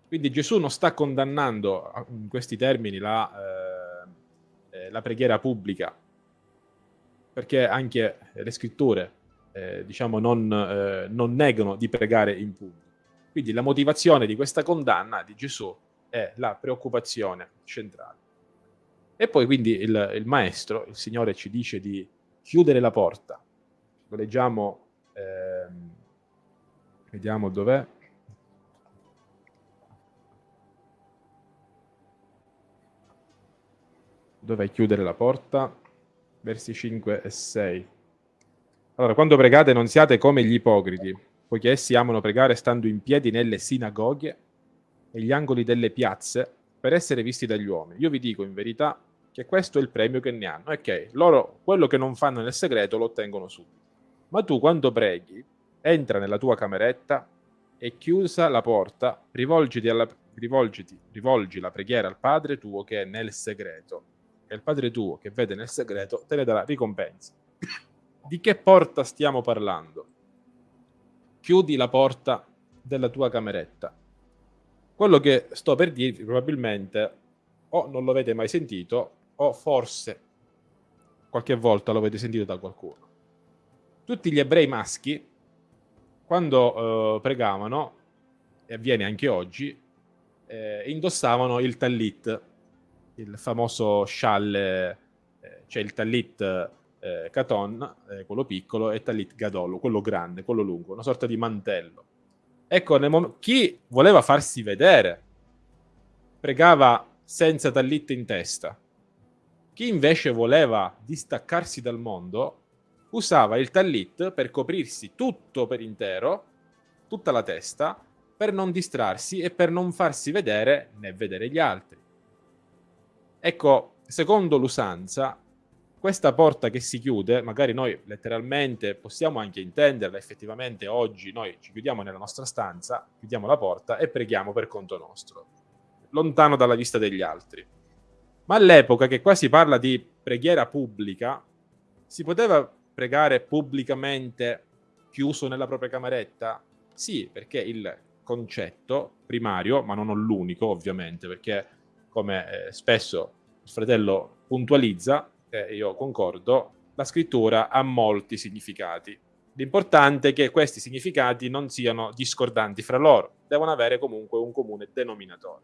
Quindi Gesù non sta condannando in questi termini la, eh, eh, la preghiera pubblica, perché anche le scritture eh, diciamo non, eh, non, negano di pregare in pubblico. Quindi la motivazione di questa condanna di Gesù è la preoccupazione centrale. E poi quindi il, il maestro, il Signore ci dice di chiudere la porta. Lo leggiamo, ehm, vediamo dov'è, dove chiudere la porta? Versi 5 e 6. Allora, quando pregate non siate come gli ipocriti, poiché essi amano pregare stando in piedi nelle sinagoghe e gli angoli delle piazze per essere visti dagli uomini. Io vi dico in verità che questo è il premio che ne hanno. Ok, loro quello che non fanno nel segreto lo ottengono subito. Ma tu quando preghi, entra nella tua cameretta e chiusa la porta, rivolgiti, alla, rivolgiti rivolgi la preghiera al Padre tuo che è nel segreto e il Padre tuo che vede nel segreto te ne darà ricompensa. Di che porta stiamo parlando? Chiudi la porta della tua cameretta. Quello che sto per dirvi probabilmente o non lo avete mai sentito o forse qualche volta lo avete sentito da qualcuno. Tutti gli ebrei maschi, quando eh, pregavano, e avviene anche oggi, eh, indossavano il tallit, il famoso scialle, eh, c'è il Talit eh, eh, quello piccolo, e Talit Gadolo, quello grande, quello lungo, una sorta di mantello. Ecco, chi voleva farsi vedere pregava senza Talit in testa. Chi invece voleva distaccarsi dal mondo usava il Talit per coprirsi tutto per intero, tutta la testa, per non distrarsi e per non farsi vedere né vedere gli altri. Ecco, secondo l'usanza, questa porta che si chiude, magari noi letteralmente possiamo anche intenderla, effettivamente oggi noi ci chiudiamo nella nostra stanza, chiudiamo la porta e preghiamo per conto nostro. lontano dalla vista degli altri. Ma all'epoca, che qua si parla di preghiera pubblica, si poteva pregare pubblicamente chiuso nella propria cameretta? Sì, perché il concetto primario, ma non l'unico ovviamente, perché come eh, spesso il fratello puntualizza, e io concordo, la scrittura ha molti significati. L'importante è che questi significati non siano discordanti fra loro, devono avere comunque un comune denominatore.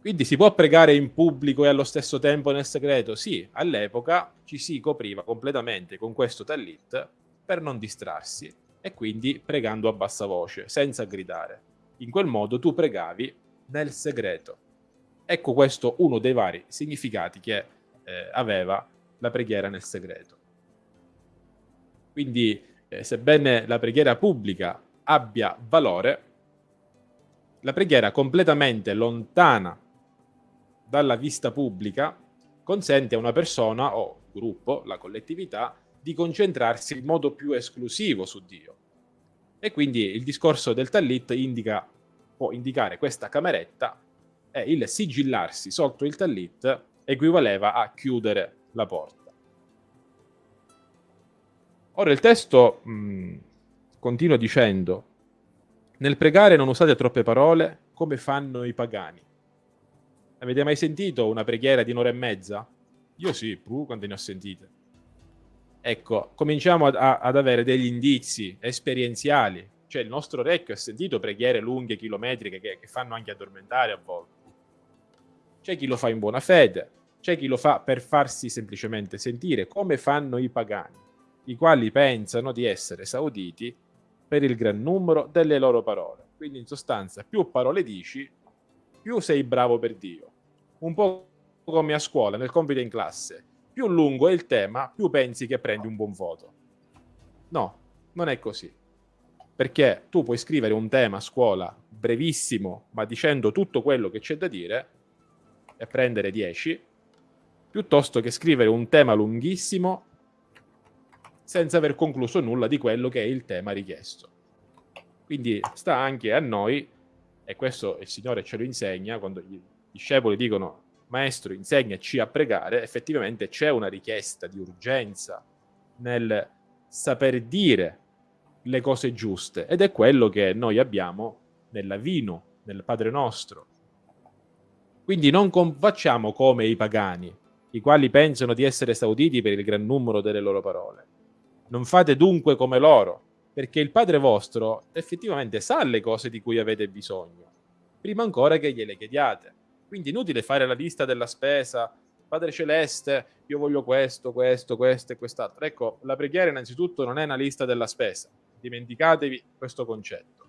Quindi si può pregare in pubblico e allo stesso tempo nel segreto? Sì, all'epoca ci si copriva completamente con questo tallit per non distrarsi e quindi pregando a bassa voce, senza gridare. In quel modo tu pregavi nel segreto. Ecco questo uno dei vari significati che eh, aveva la preghiera nel segreto. Quindi, eh, sebbene la preghiera pubblica abbia valore, la preghiera completamente lontana dalla vista pubblica consente a una persona o gruppo, la collettività, di concentrarsi in modo più esclusivo su Dio. E quindi il discorso del Tallit indica, può indicare questa cameretta e il sigillarsi sotto il Tallit equivaleva a chiudere la porta. Ora il testo mh, continua dicendo, nel pregare non usate troppe parole come fanno i pagani. Avete mai sentito una preghiera di un'ora e mezza? Io sì, puh, quante ne ho sentite. Ecco, cominciamo ad, ad avere degli indizi esperienziali. Cioè il nostro orecchio ha sentito preghiere lunghe, chilometriche, che, che fanno anche addormentare a volte. C'è chi lo fa in buona fede, c'è chi lo fa per farsi semplicemente sentire, come fanno i pagani, i quali pensano di essere esauditi per il gran numero delle loro parole. Quindi in sostanza più parole dici, più sei bravo per Dio. Un po' come a scuola, nel compito in classe. Più lungo è il tema, più pensi che prendi un buon voto. No, non è così. Perché tu puoi scrivere un tema a scuola brevissimo, ma dicendo tutto quello che c'è da dire, e prendere 10, piuttosto che scrivere un tema lunghissimo senza aver concluso nulla di quello che è il tema richiesto. Quindi sta anche a noi e questo il Signore ce lo insegna quando gli discepoli dicono maestro insegnaci a pregare, effettivamente c'è una richiesta di urgenza nel saper dire le cose giuste ed è quello che noi abbiamo nell'avino, nel Padre nostro. Quindi non facciamo come i pagani, i quali pensano di essere esauditi per il gran numero delle loro parole. Non fate dunque come loro, perché il Padre vostro effettivamente sa le cose di cui avete bisogno, prima ancora che gliele chiediate. Quindi inutile fare la lista della spesa, Padre Celeste, io voglio questo, questo, questo e quest'altro. Ecco, la preghiera innanzitutto non è una lista della spesa, dimenticatevi questo concetto.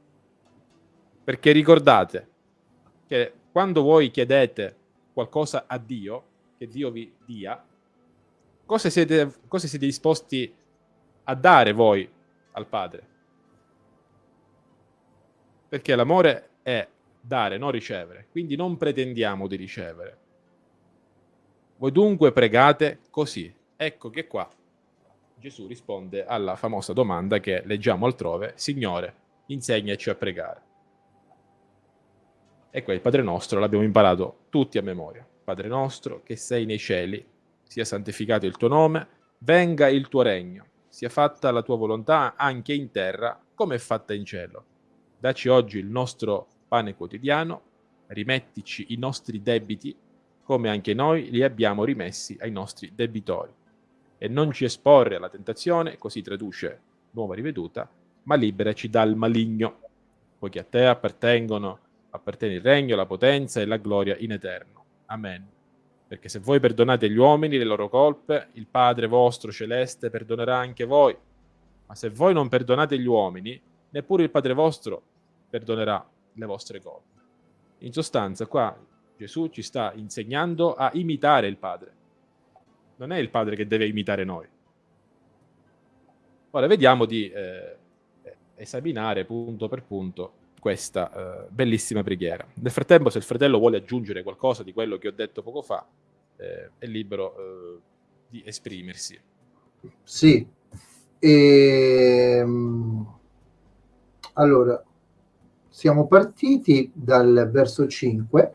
Perché ricordate che quando voi chiedete qualcosa a Dio, che Dio vi dia, cosa siete, cosa siete disposti a dare voi al Padre. Perché l'amore è dare, non ricevere. Quindi non pretendiamo di ricevere. Voi dunque pregate così. Ecco che qua Gesù risponde alla famosa domanda che leggiamo altrove, Signore, insegnaci a pregare. E qua il Padre nostro l'abbiamo imparato tutti a memoria. Padre nostro che sei nei cieli, sia santificato il tuo nome, venga il tuo regno sia fatta la tua volontà anche in terra come è fatta in cielo. Daci oggi il nostro pane quotidiano, rimettici i nostri debiti come anche noi li abbiamo rimessi ai nostri debitori. E non ci esporre alla tentazione, così traduce nuova riveduta, ma liberaci dal maligno, poiché a te appartengono, appartiene il regno, la potenza e la gloria in eterno. Amen. Perché se voi perdonate gli uomini le loro colpe, il Padre vostro celeste perdonerà anche voi. Ma se voi non perdonate gli uomini, neppure il Padre vostro perdonerà le vostre colpe. In sostanza, qua Gesù ci sta insegnando a imitare il Padre. Non è il Padre che deve imitare noi. Ora vediamo di eh, esaminare punto per punto questa uh, bellissima preghiera. Nel frattempo, se il fratello vuole aggiungere qualcosa di quello che ho detto poco fa, eh, è libero uh, di esprimersi. Sì. E, ehm, allora, siamo partiti dal verso 5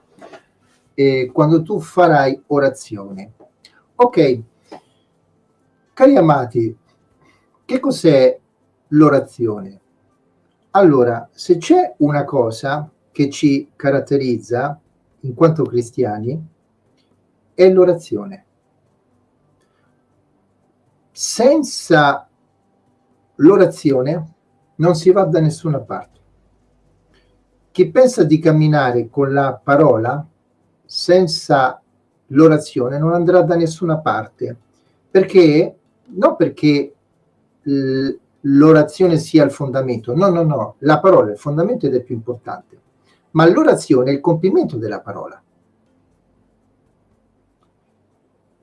e quando tu farai orazione. Ok, cari amati, che cos'è l'orazione? Allora, se c'è una cosa che ci caratterizza in quanto cristiani, è l'orazione. Senza l'orazione non si va da nessuna parte. Chi pensa di camminare con la parola senza l'orazione non andrà da nessuna parte, perché non perché l'orazione sia il fondamento, no, no, no, la parola è il fondamento ed è più importante, ma l'orazione è il compimento della parola.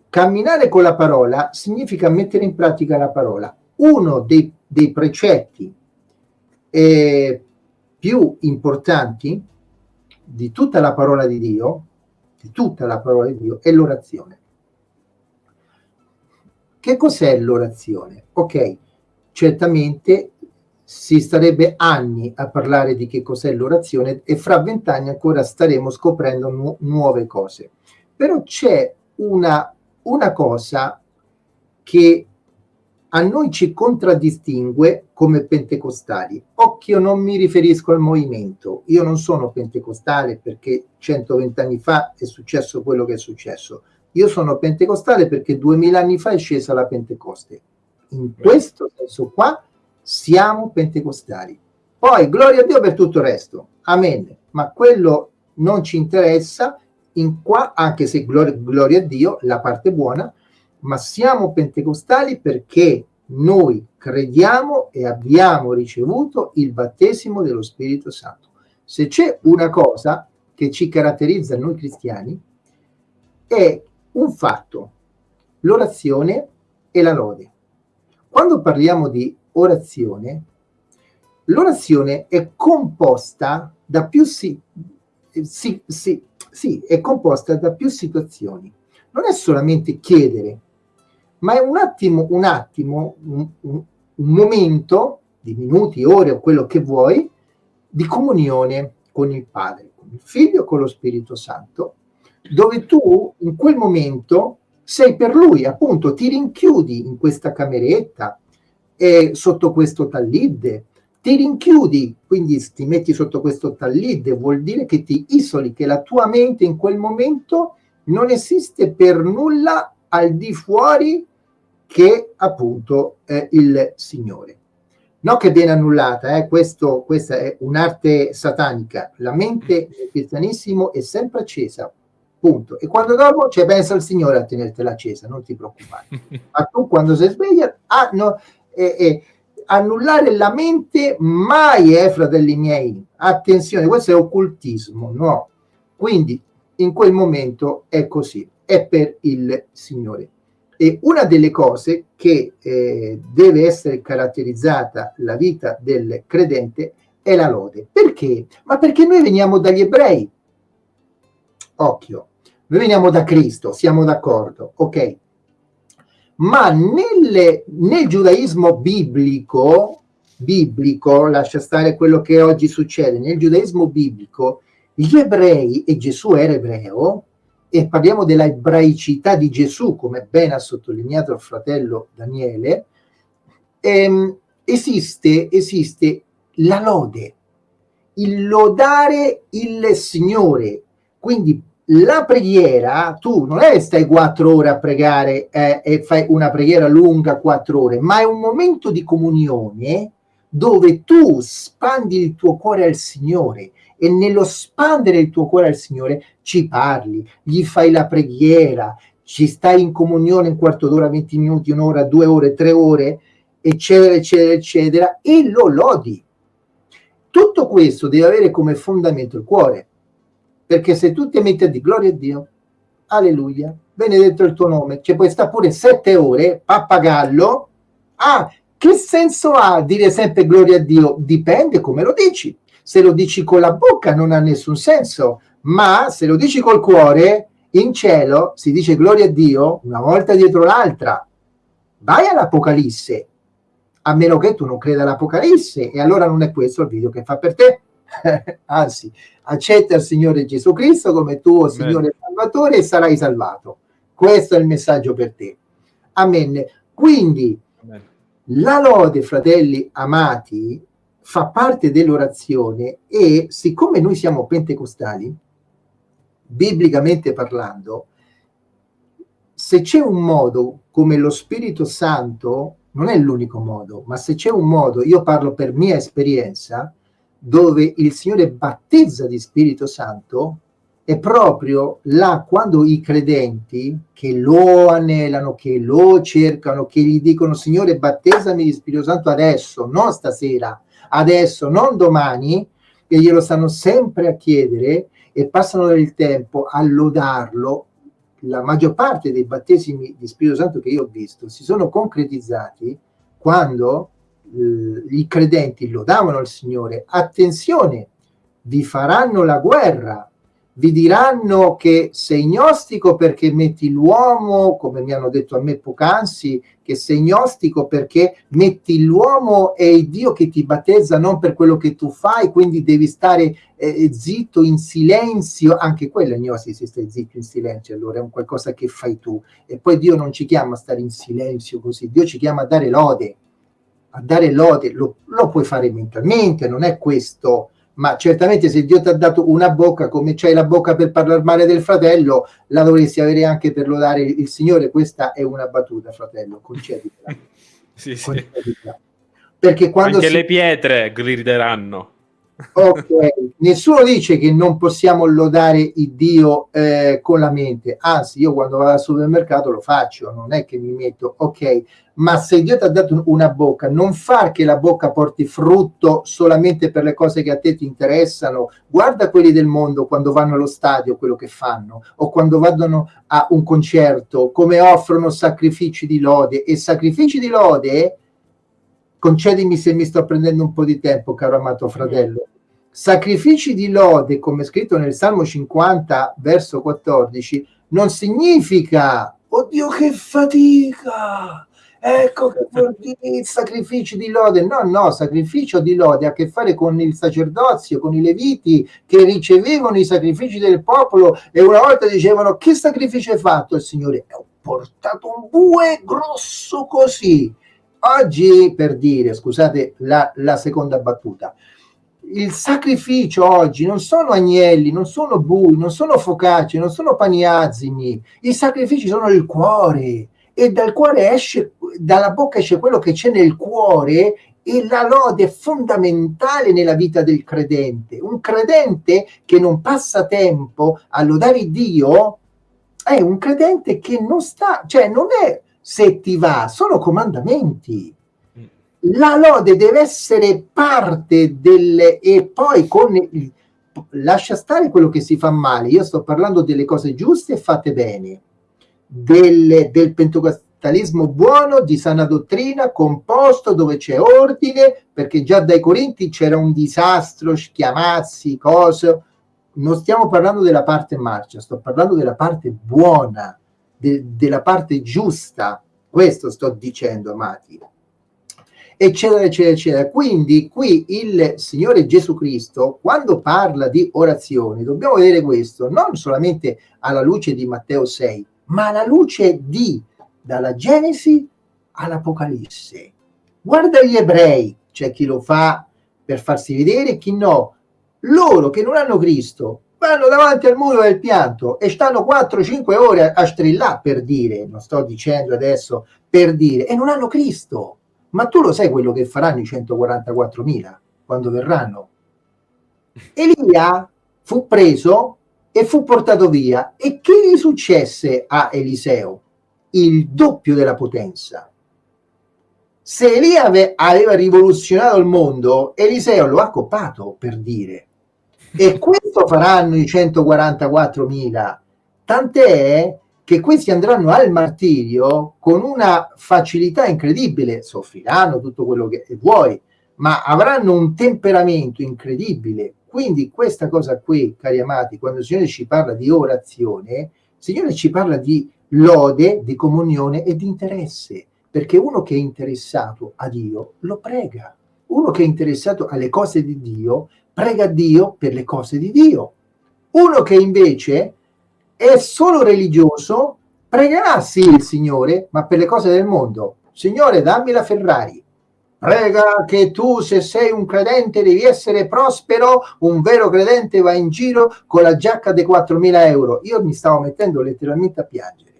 Camminare con la parola significa mettere in pratica la parola. Uno dei, dei precetti eh, più importanti di tutta la parola di Dio, di tutta la parola di Dio, è l'orazione. Che cos'è l'orazione? Ok, certamente si starebbe anni a parlare di che cos'è l'orazione e fra vent'anni ancora staremo scoprendo nu nuove cose. Però c'è una, una cosa che a noi ci contraddistingue come pentecostali. Occhio, non mi riferisco al movimento. Io non sono pentecostale perché 120 anni fa è successo quello che è successo. Io sono pentecostale perché 2000 anni fa è scesa la Pentecoste. In questo senso qua siamo pentecostali. Poi gloria a Dio per tutto il resto. Amen. Ma quello non ci interessa in qua, anche se gloria, gloria a Dio, la parte buona, ma siamo pentecostali perché noi crediamo e abbiamo ricevuto il battesimo dello Spirito Santo. Se c'è una cosa che ci caratterizza noi cristiani è un fatto, l'orazione e la lode. Quando parliamo di orazione, l'orazione è composta da più si, si, si, è composta da più situazioni. Non è solamente chiedere, ma è un attimo, un attimo, un, un, un momento di minuti, ore o quello che vuoi, di comunione con il Padre, con il Figlio, con lo Spirito Santo, dove tu in quel momento sei per Lui, appunto, ti rinchiudi in questa cameretta e sotto questo tallide, ti rinchiudi, quindi ti metti sotto questo tallide, vuol dire che ti isoli, che la tua mente in quel momento non esiste per nulla al di fuori che appunto è il Signore. Non che viene annullata, eh, questo, questa è un'arte satanica, la mente del cristianissimo è sempre accesa, punto. E quando dormo c'è pensa il Signore a tenertela accesa, non ti preoccupare. Ma tu quando sei sveglia, ah, no, eh, eh, annullare la mente mai è, fratelli miei, attenzione, questo è occultismo, no. Quindi in quel momento è così, è per il Signore. E una delle cose che eh, deve essere caratterizzata la vita del credente è la lode. Perché? Ma perché noi veniamo dagli ebrei. Occhio, noi veniamo da Cristo, siamo d'accordo, ok? Ma nelle, nel giudaismo biblico, biblico, lascia stare quello che oggi succede, nel giudaismo biblico, gli ebrei, e Gesù era ebreo, e parliamo della ebraicità di Gesù, come ben ha sottolineato il fratello Daniele, ehm, esiste, esiste la lode, il lodare il Signore. Quindi la preghiera, tu non è stai quattro ore a pregare eh, e fai una preghiera lunga quattro ore, ma è un momento di comunione dove tu spandi il tuo cuore al Signore e nello spandere il tuo cuore al Signore ci parli, gli fai la preghiera, ci stai in comunione un quarto d'ora, 20 minuti, un'ora, due ore, tre ore, eccetera, eccetera, eccetera, e lo lodi. Tutto questo deve avere come fondamento il cuore, perché se tu ti metti a di gloria a Dio, alleluia, benedetto il tuo nome, ci puoi stare pure sette ore, pappagallo, ah, che senso ha dire sempre gloria a Dio? Dipende come lo dici se lo dici con la bocca non ha nessun senso, ma se lo dici col cuore, in cielo si dice gloria a Dio una volta dietro l'altra. Vai all'Apocalisse, a meno che tu non creda all'Apocalisse, e allora non è questo il video che fa per te. anzi, accetta il Signore Gesù Cristo come tuo Amen. Signore Salvatore e sarai salvato. Questo è il messaggio per te. Amen. Quindi. La lode, fratelli amati, fa parte dell'orazione e siccome noi siamo pentecostali, biblicamente parlando, se c'è un modo come lo Spirito Santo, non è l'unico modo, ma se c'è un modo, io parlo per mia esperienza, dove il Signore battezza di Spirito Santo, è proprio là quando i credenti che lo anelano, che lo cercano, che gli dicono Signore battezzami di Spirito Santo adesso, non stasera, adesso, non domani, e glielo stanno sempre a chiedere e passano del tempo a lodarlo, la maggior parte dei battesimi di Spirito Santo che io ho visto si sono concretizzati quando eh, i credenti lodavano il Signore. Attenzione, vi faranno la guerra, vi diranno che sei gnostico perché metti l'uomo, come mi hanno detto a me poc'anzi, che sei gnostico perché metti l'uomo e il Dio che ti battezza non per quello che tu fai, quindi devi stare eh, zitto in silenzio, anche quello è gnostico, si sta zitto in silenzio, allora è un qualcosa che fai tu. E poi Dio non ci chiama a stare in silenzio così, Dio ci chiama a dare lode, a dare lode, lo, lo puoi fare mentalmente, non è questo ma certamente se Dio ti ha dato una bocca come c'hai la bocca per parlare male del fratello la dovresti avere anche per lodare il Signore. Questa è una battuta fratello conceditela. Sì, sì. perché quando anche si... le pietre grideranno ok nessuno dice che non possiamo lodare il Dio eh, con la mente anzi io quando vado al supermercato lo faccio non è che mi metto ok ma se Dio ti ha dato una bocca, non far che la bocca porti frutto solamente per le cose che a te ti interessano. Guarda quelli del mondo quando vanno allo stadio, quello che fanno, o quando vanno a un concerto, come offrono sacrifici di lode. E sacrifici di lode, concedimi se mi sto prendendo un po' di tempo, caro amato fratello, sacrifici di lode, come scritto nel Salmo 50, verso 14, non significa, oddio che fatica! ecco che vuol dire sacrifici di lode. No, no, sacrificio di lode ha a che fare con il sacerdozio, con i leviti che ricevevano i sacrifici del popolo e una volta dicevano che sacrificio hai fatto il Signore? Ho portato un bue grosso così. Oggi, per dire, scusate la, la seconda battuta, il sacrificio oggi non sono agnelli, non sono bui, non sono focacce, non sono paniazzimi, i sacrifici sono il cuore, e dal cuore esce, dalla bocca esce quello che c'è nel cuore e la lode è fondamentale nella vita del credente. Un credente che non passa tempo a lodare Dio è un credente che non sta, cioè non è se ti va, sono comandamenti. La lode deve essere parte delle e poi con il, lascia stare quello che si fa male. Io sto parlando delle cose giuste e fatte bene del, del pentecostalismo buono, di sana dottrina, composto, dove c'è ordine, perché già dai Corinti c'era un disastro, schiamazzi, cose. Non stiamo parlando della parte marcia, sto parlando della parte buona, de, della parte giusta. Questo sto dicendo, amati eccetera, eccetera, eccetera. Quindi qui il Signore Gesù Cristo, quando parla di orazioni, dobbiamo vedere questo non solamente alla luce di Matteo 6, ma alla luce di dalla Genesi all'Apocalisse. Guarda gli ebrei, c'è chi lo fa per farsi vedere, chi no. Loro che non hanno Cristo vanno davanti al muro del pianto e stanno 4-5 ore a strillare per dire, non sto dicendo adesso per dire, e non hanno Cristo. Ma tu lo sai quello che faranno i 144.000 quando verranno? Elia fu preso e fu portato via. E che gli successe a Eliseo? Il doppio della potenza. Se Elia aveva rivoluzionato il mondo, Eliseo lo ha coppato, per dire. E questo faranno i 144.000. Tant'è che questi andranno al martirio con una facilità incredibile, soffriranno tutto quello che vuoi, ma avranno un temperamento incredibile, quindi questa cosa qui, cari amati, quando il Signore ci parla di orazione, il Signore ci parla di lode, di comunione e di interesse, perché uno che è interessato a Dio lo prega. Uno che è interessato alle cose di Dio prega Dio per le cose di Dio. Uno che invece è solo religioso, pregherà sì il Signore, ma per le cose del mondo. Signore, dammi la Ferrari. Prega che tu, se sei un credente, devi essere prospero. Un vero credente va in giro con la giacca dei 4.000 euro. Io mi stavo mettendo letteralmente a piangere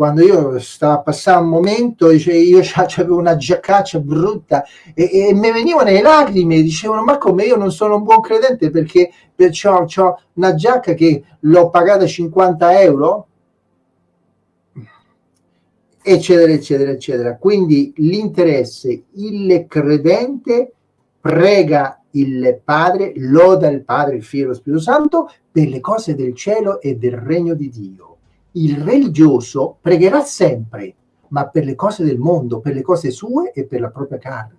quando io stavo a passare un momento, dice, io avevo una giaccaccia brutta e, e mi venivano le lacrime, dicevano ma come? Io non sono un buon credente perché ho una giacca che l'ho pagata 50 euro, eccetera, eccetera, eccetera. Quindi l'interesse, il credente prega il Padre, loda il Padre, il Figlio e lo Spirito Santo per le cose del cielo e del regno di Dio il religioso pregherà sempre, ma per le cose del mondo, per le cose sue e per la propria carne.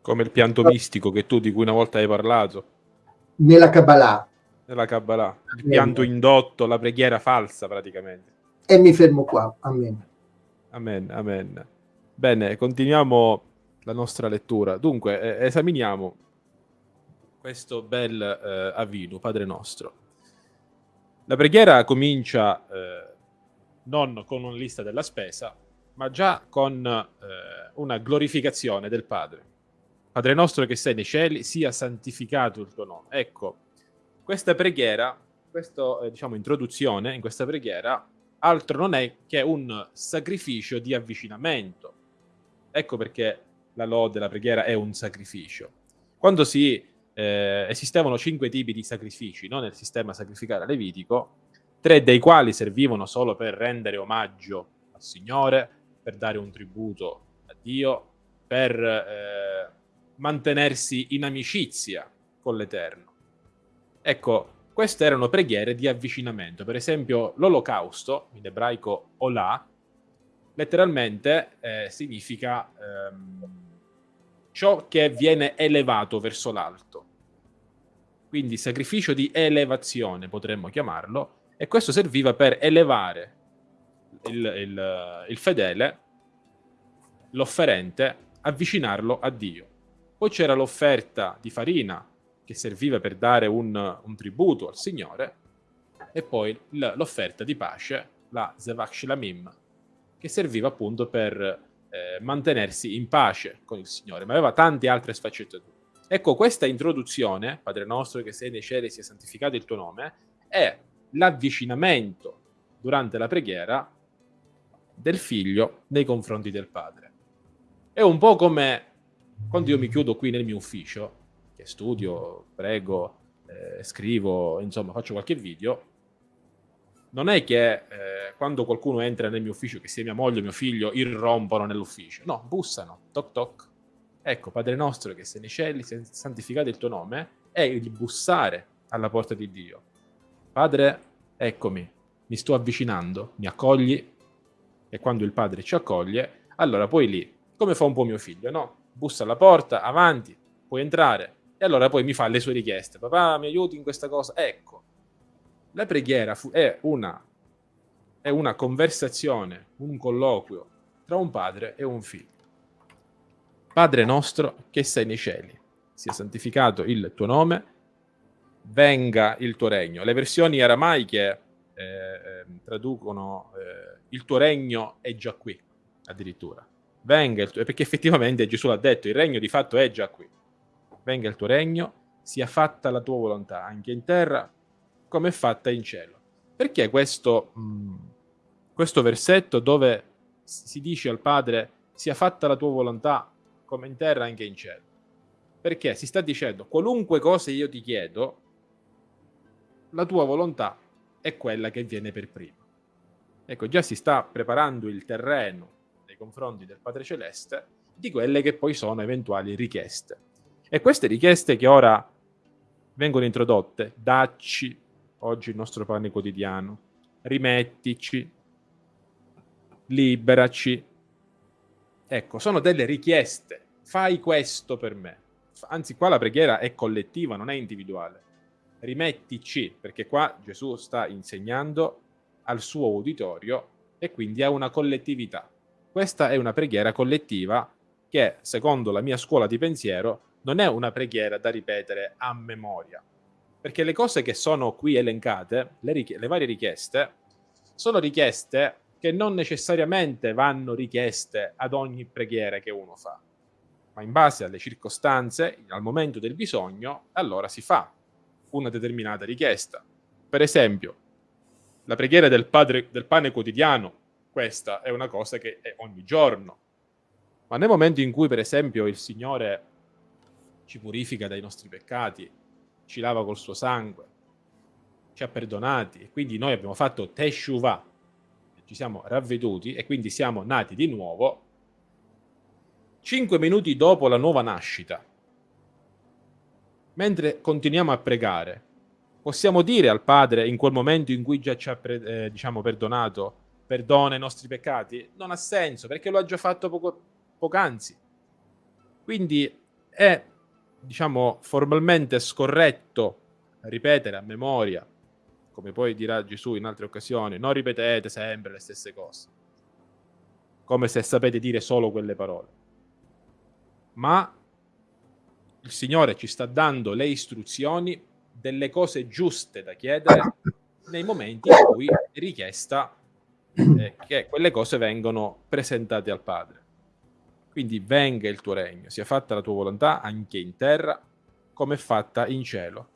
Come il pianto mistico che tu di cui una volta hai parlato. Nella Kabbalah. Nella Kabbalah. Il pianto indotto, la preghiera falsa praticamente. E mi fermo qua. Amen. Amen, amen. Bene, continuiamo la nostra lettura. Dunque, eh, esaminiamo questo bel eh, avvino, Padre nostro. La preghiera comincia eh, non con una lista della spesa, ma già con eh, una glorificazione del Padre. Padre nostro che sei nei cieli, sia santificato il tuo nome. Ecco, questa preghiera, questa eh, diciamo, introduzione in questa preghiera, altro non è che un sacrificio di avvicinamento. Ecco perché la lode, la preghiera è un sacrificio. Quando si eh, esistevano cinque tipi di sacrifici no? nel sistema sacrificale levitico, tre dei quali servivano solo per rendere omaggio al Signore, per dare un tributo a Dio, per eh, mantenersi in amicizia con l'Eterno. Ecco, queste erano preghiere di avvicinamento. Per esempio, l'olocausto, in ebraico olà, letteralmente eh, significa ehm, ciò che viene elevato verso l'alto. Quindi sacrificio di elevazione potremmo chiamarlo, e questo serviva per elevare il, il, il fedele, l'offerente, avvicinarlo a Dio. Poi c'era l'offerta di farina, che serviva per dare un, un tributo al Signore, e poi l'offerta di pace, la Zevach Shilamim, che serviva appunto per eh, mantenersi in pace con il Signore, ma aveva tante altre sfaccettature. Ecco, questa introduzione, Padre nostro che sei nei cieli, sia santificato il tuo nome, è l'avvicinamento durante la preghiera del figlio nei confronti del padre. È un po' come quando io mi chiudo qui nel mio ufficio, che studio, prego, eh, scrivo, insomma, faccio qualche video, non è che eh, quando qualcuno entra nel mio ufficio, che sia mia moglie o mio figlio, irrompono nell'ufficio. No, bussano, toc toc. Ecco, Padre nostro che sei nei cieli, santificato il tuo nome, è il bussare alla porta di Dio. Padre, eccomi, mi sto avvicinando, mi accogli, e quando il Padre ci accoglie, allora poi lì, come fa un po' mio figlio, no? Bussa alla porta, avanti, puoi entrare, e allora poi mi fa le sue richieste. Papà, mi aiuti in questa cosa? Ecco, la preghiera è una, è una conversazione, un colloquio tra un padre e un figlio. Padre nostro che sei nei cieli, sia santificato il tuo nome, venga il tuo regno. Le versioni aramaiche eh, ehm, traducono eh, il tuo regno è già qui, addirittura. Venga il tuo, perché effettivamente Gesù l'ha detto, il regno di fatto è già qui. Venga il tuo regno, sia fatta la tua volontà, anche in terra come è fatta in cielo. Perché questo, mm, questo versetto dove si dice al Padre sia fatta la tua volontà come in terra anche in cielo? Perché si sta dicendo qualunque cosa io ti chiedo, la tua volontà è quella che viene per prima. Ecco, già si sta preparando il terreno nei confronti del Padre Celeste di quelle che poi sono eventuali richieste. E queste richieste che ora vengono introdotte, dacci oggi il nostro pane quotidiano, rimettici, liberaci. Ecco, sono delle richieste. Fai questo per me. Anzi, qua la preghiera è collettiva, non è individuale. Rimettici, perché qua Gesù sta insegnando al suo uditorio e quindi a una collettività. Questa è una preghiera collettiva che, secondo la mia scuola di pensiero, non è una preghiera da ripetere a memoria, perché le cose che sono qui elencate, le, le varie richieste, sono richieste che non necessariamente vanno richieste ad ogni preghiera che uno fa, ma in base alle circostanze, al momento del bisogno, allora si fa una determinata richiesta. Per esempio, la preghiera del, padre, del pane quotidiano, questa è una cosa che è ogni giorno. Ma nel momento in cui, per esempio, il Signore ci purifica dai nostri peccati, ci lava col suo sangue, ci ha perdonati e quindi noi abbiamo fatto Teshuvah, ci siamo ravveduti e quindi siamo nati di nuovo, cinque minuti dopo la nuova nascita, mentre continuiamo a pregare, possiamo dire al Padre in quel momento in cui già ci ha eh, diciamo, perdonato, perdona i nostri peccati? Non ha senso perché lo ha già fatto poco, poc'anzi. Quindi è, diciamo, formalmente scorretto ripetere a memoria, come poi dirà Gesù in altre occasioni, non ripetete sempre le stesse cose, come se sapete dire solo quelle parole. Ma il Signore ci sta dando le istruzioni delle cose giuste da chiedere nei momenti in cui è richiesta eh, che quelle cose vengono presentate al Padre. Quindi venga il tuo regno, sia fatta la tua volontà anche in terra come è fatta in cielo.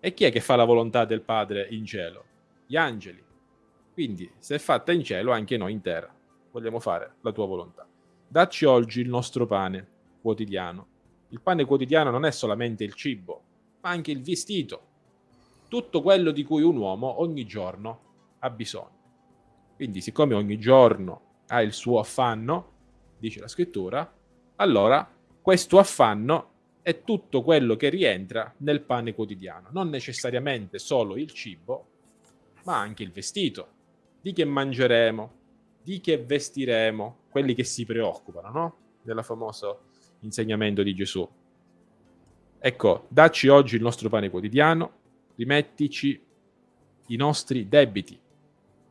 E chi è che fa la volontà del Padre in cielo? Gli angeli. Quindi, se è fatta in cielo, anche noi in terra vogliamo fare la tua volontà. Dacci oggi il nostro pane quotidiano il pane quotidiano non è solamente il cibo, ma anche il vestito, tutto quello di cui un uomo ogni giorno ha bisogno. Quindi, siccome ogni giorno ha il suo affanno, dice la scrittura, allora questo affanno è tutto quello che rientra nel pane quotidiano, non necessariamente solo il cibo, ma anche il vestito, di che mangeremo, di che vestiremo, quelli che si preoccupano, no? Della famosa insegnamento di Gesù. Ecco, dacci oggi il nostro pane quotidiano, rimettici i nostri debiti,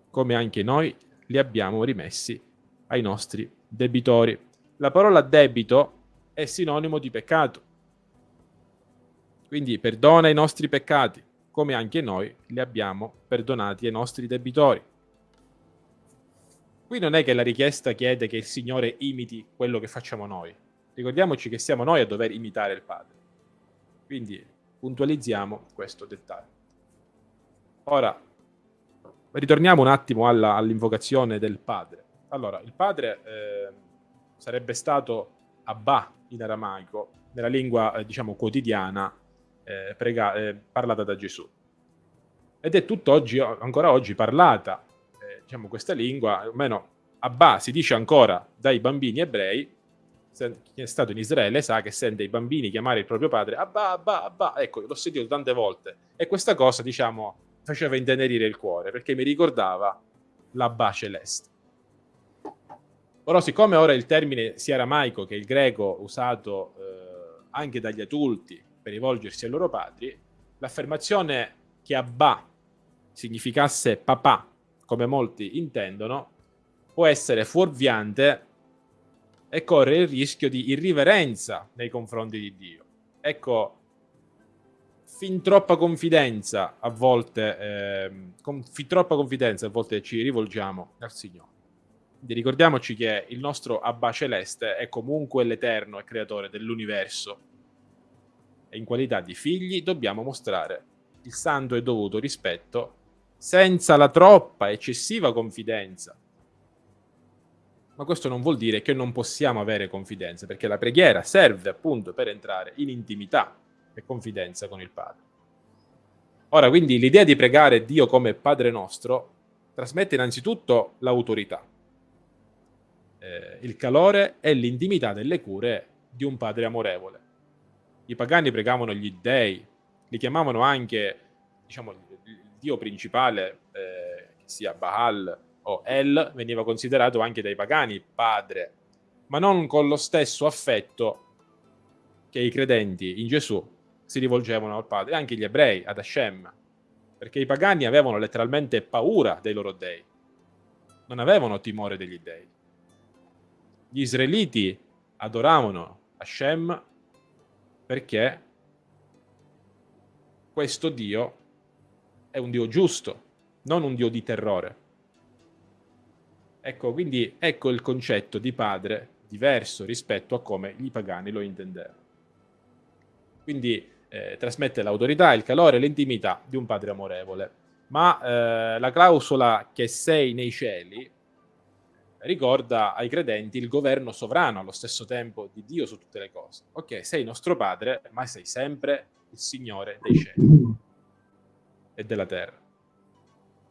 come anche noi li abbiamo rimessi ai nostri debitori. La parola debito è sinonimo di peccato. Quindi perdona i nostri peccati, come anche noi li abbiamo perdonati ai nostri debitori. Qui non è che la richiesta chiede che il Signore imiti quello che facciamo noi, Ricordiamoci che siamo noi a dover imitare il Padre. Quindi puntualizziamo questo dettaglio. Ora, ritorniamo un attimo all'invocazione del Padre. Allora, il Padre eh, sarebbe stato Abba in aramaico, nella lingua, eh, diciamo, quotidiana eh, prega, eh, parlata da Gesù. Ed è tutt'oggi, ancora oggi, parlata, eh, diciamo, questa lingua, almeno Abba si dice ancora dai bambini ebrei, chi è stato in Israele sa che sente i bambini chiamare il proprio padre Abba, Abba, Abba. Ecco, l'ho sentito tante volte. E questa cosa, diciamo, faceva intenerire il cuore, perché mi ricordava l'Abba celeste. Però siccome ora il termine sia aramaico che il greco usato eh, anche dagli adulti per rivolgersi ai loro padri, l'affermazione che Abba significasse papà, come molti intendono, può essere fuorviante e corre il rischio di irriverenza nei confronti di Dio. Ecco, fin troppa confidenza a volte, eh, con fin troppa confidenza a volte ci rivolgiamo al Signore. Ricordiamoci che il nostro Abba Celeste è comunque l'Eterno e Creatore dell'universo. E in qualità di figli dobbiamo mostrare il santo e dovuto rispetto senza la troppa eccessiva confidenza. Ma questo non vuol dire che non possiamo avere confidenza, perché la preghiera serve appunto per entrare in intimità e confidenza con il Padre. Ora, quindi, l'idea di pregare Dio come Padre nostro trasmette innanzitutto l'autorità, eh, il calore e l'intimità delle cure di un Padre amorevole. I pagani pregavano gli dei, li chiamavano anche, diciamo, il Dio principale, eh, sia Baal, o El veniva considerato anche dai pagani padre, ma non con lo stesso affetto che i credenti in Gesù si rivolgevano al Padre, anche gli ebrei, ad Hashem, perché i pagani avevano letteralmente paura dei loro dei, non avevano timore degli dei. Gli israeliti adoravano Hashem perché questo Dio è un Dio giusto, non un Dio di terrore. Ecco, quindi ecco il concetto di padre diverso rispetto a come i pagani lo intendevano. Quindi eh, trasmette l'autorità, il calore, l'intimità di un padre amorevole. Ma eh, la clausola che sei nei cieli ricorda ai credenti il governo sovrano allo stesso tempo di Dio su tutte le cose. Ok, sei nostro padre, ma sei sempre il Signore dei cieli e della terra.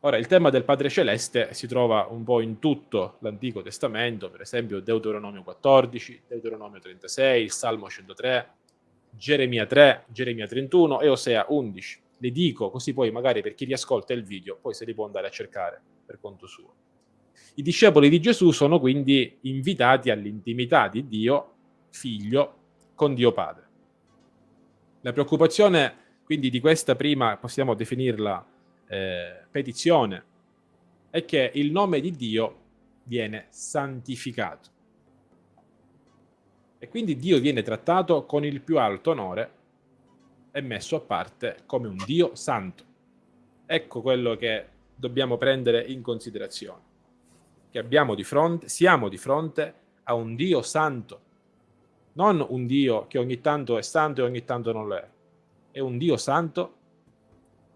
Ora, il tema del Padre Celeste si trova un po' in tutto l'Antico Testamento, per esempio Deuteronomio 14, Deuteronomio 36, il Salmo 103, Geremia 3, Geremia 31 e Osea 11. Le dico così poi magari per chi riascolta il video, poi se li può andare a cercare per conto suo. I discepoli di Gesù sono quindi invitati all'intimità di Dio, figlio, con Dio Padre. La preoccupazione quindi di questa prima, possiamo definirla eh, petizione, è che il nome di Dio viene santificato. E quindi Dio viene trattato con il più alto onore e messo a parte come un Dio santo. Ecco quello che dobbiamo prendere in considerazione che di fronte, siamo di fronte a un Dio santo, non un Dio che ogni tanto è santo e ogni tanto non lo è. È un Dio santo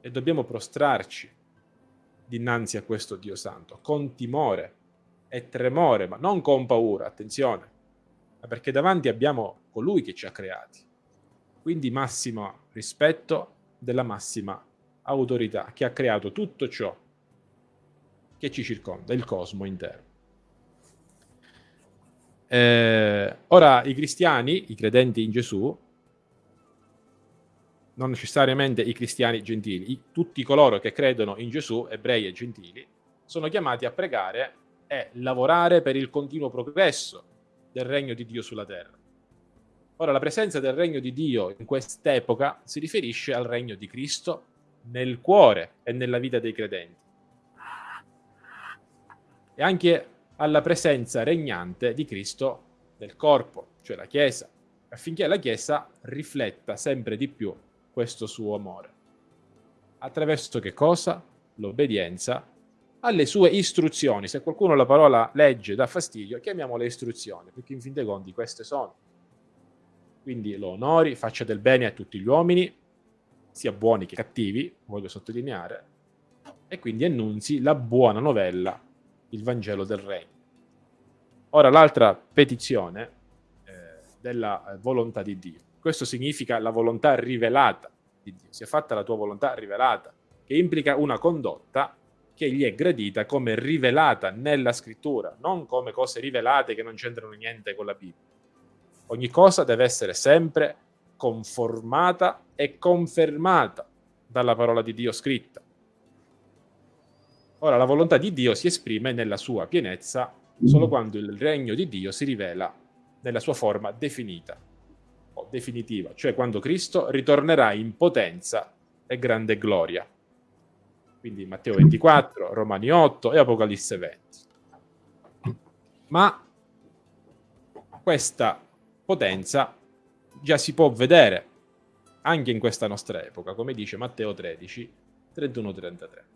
e dobbiamo prostrarci dinanzi a questo Dio santo, con timore e tremore, ma non con paura, attenzione, ma perché davanti abbiamo colui che ci ha creati. Quindi massimo rispetto della massima autorità che ha creato tutto ciò che ci circonda, il cosmo intero. Eh, ora, i cristiani, i credenti in Gesù, non necessariamente i cristiani gentili, i, tutti coloro che credono in Gesù, ebrei e gentili, sono chiamati a pregare e lavorare per il continuo progresso del regno di Dio sulla terra. Ora, la presenza del regno di Dio in quest'epoca si riferisce al regno di Cristo nel cuore e nella vita dei credenti e anche alla presenza regnante di Cristo nel corpo, cioè la Chiesa, affinché la Chiesa rifletta sempre di più questo suo amore. Attraverso che cosa? L'obbedienza alle sue istruzioni. Se qualcuno la parola legge dà fastidio, chiamiamole istruzioni, perché in fin dei conti queste sono. Quindi lo onori, faccia del bene a tutti gli uomini, sia buoni che cattivi, voglio sottolineare, e quindi annunzi la buona novella il Vangelo del Regno. Ora l'altra petizione eh, della eh, volontà di Dio. Questo significa la volontà rivelata di Dio. Si è fatta la tua volontà rivelata, che implica una condotta che gli è gradita come rivelata nella scrittura, non come cose rivelate che non c'entrano niente con la Bibbia. Ogni cosa deve essere sempre conformata e confermata dalla parola di Dio scritta. Ora, la volontà di Dio si esprime nella sua pienezza solo quando il regno di Dio si rivela nella sua forma definita o definitiva, cioè quando Cristo ritornerà in potenza e grande gloria. Quindi Matteo 24, Romani 8 e Apocalisse 20. Ma questa potenza già si può vedere anche in questa nostra epoca, come dice Matteo 13, 31-33.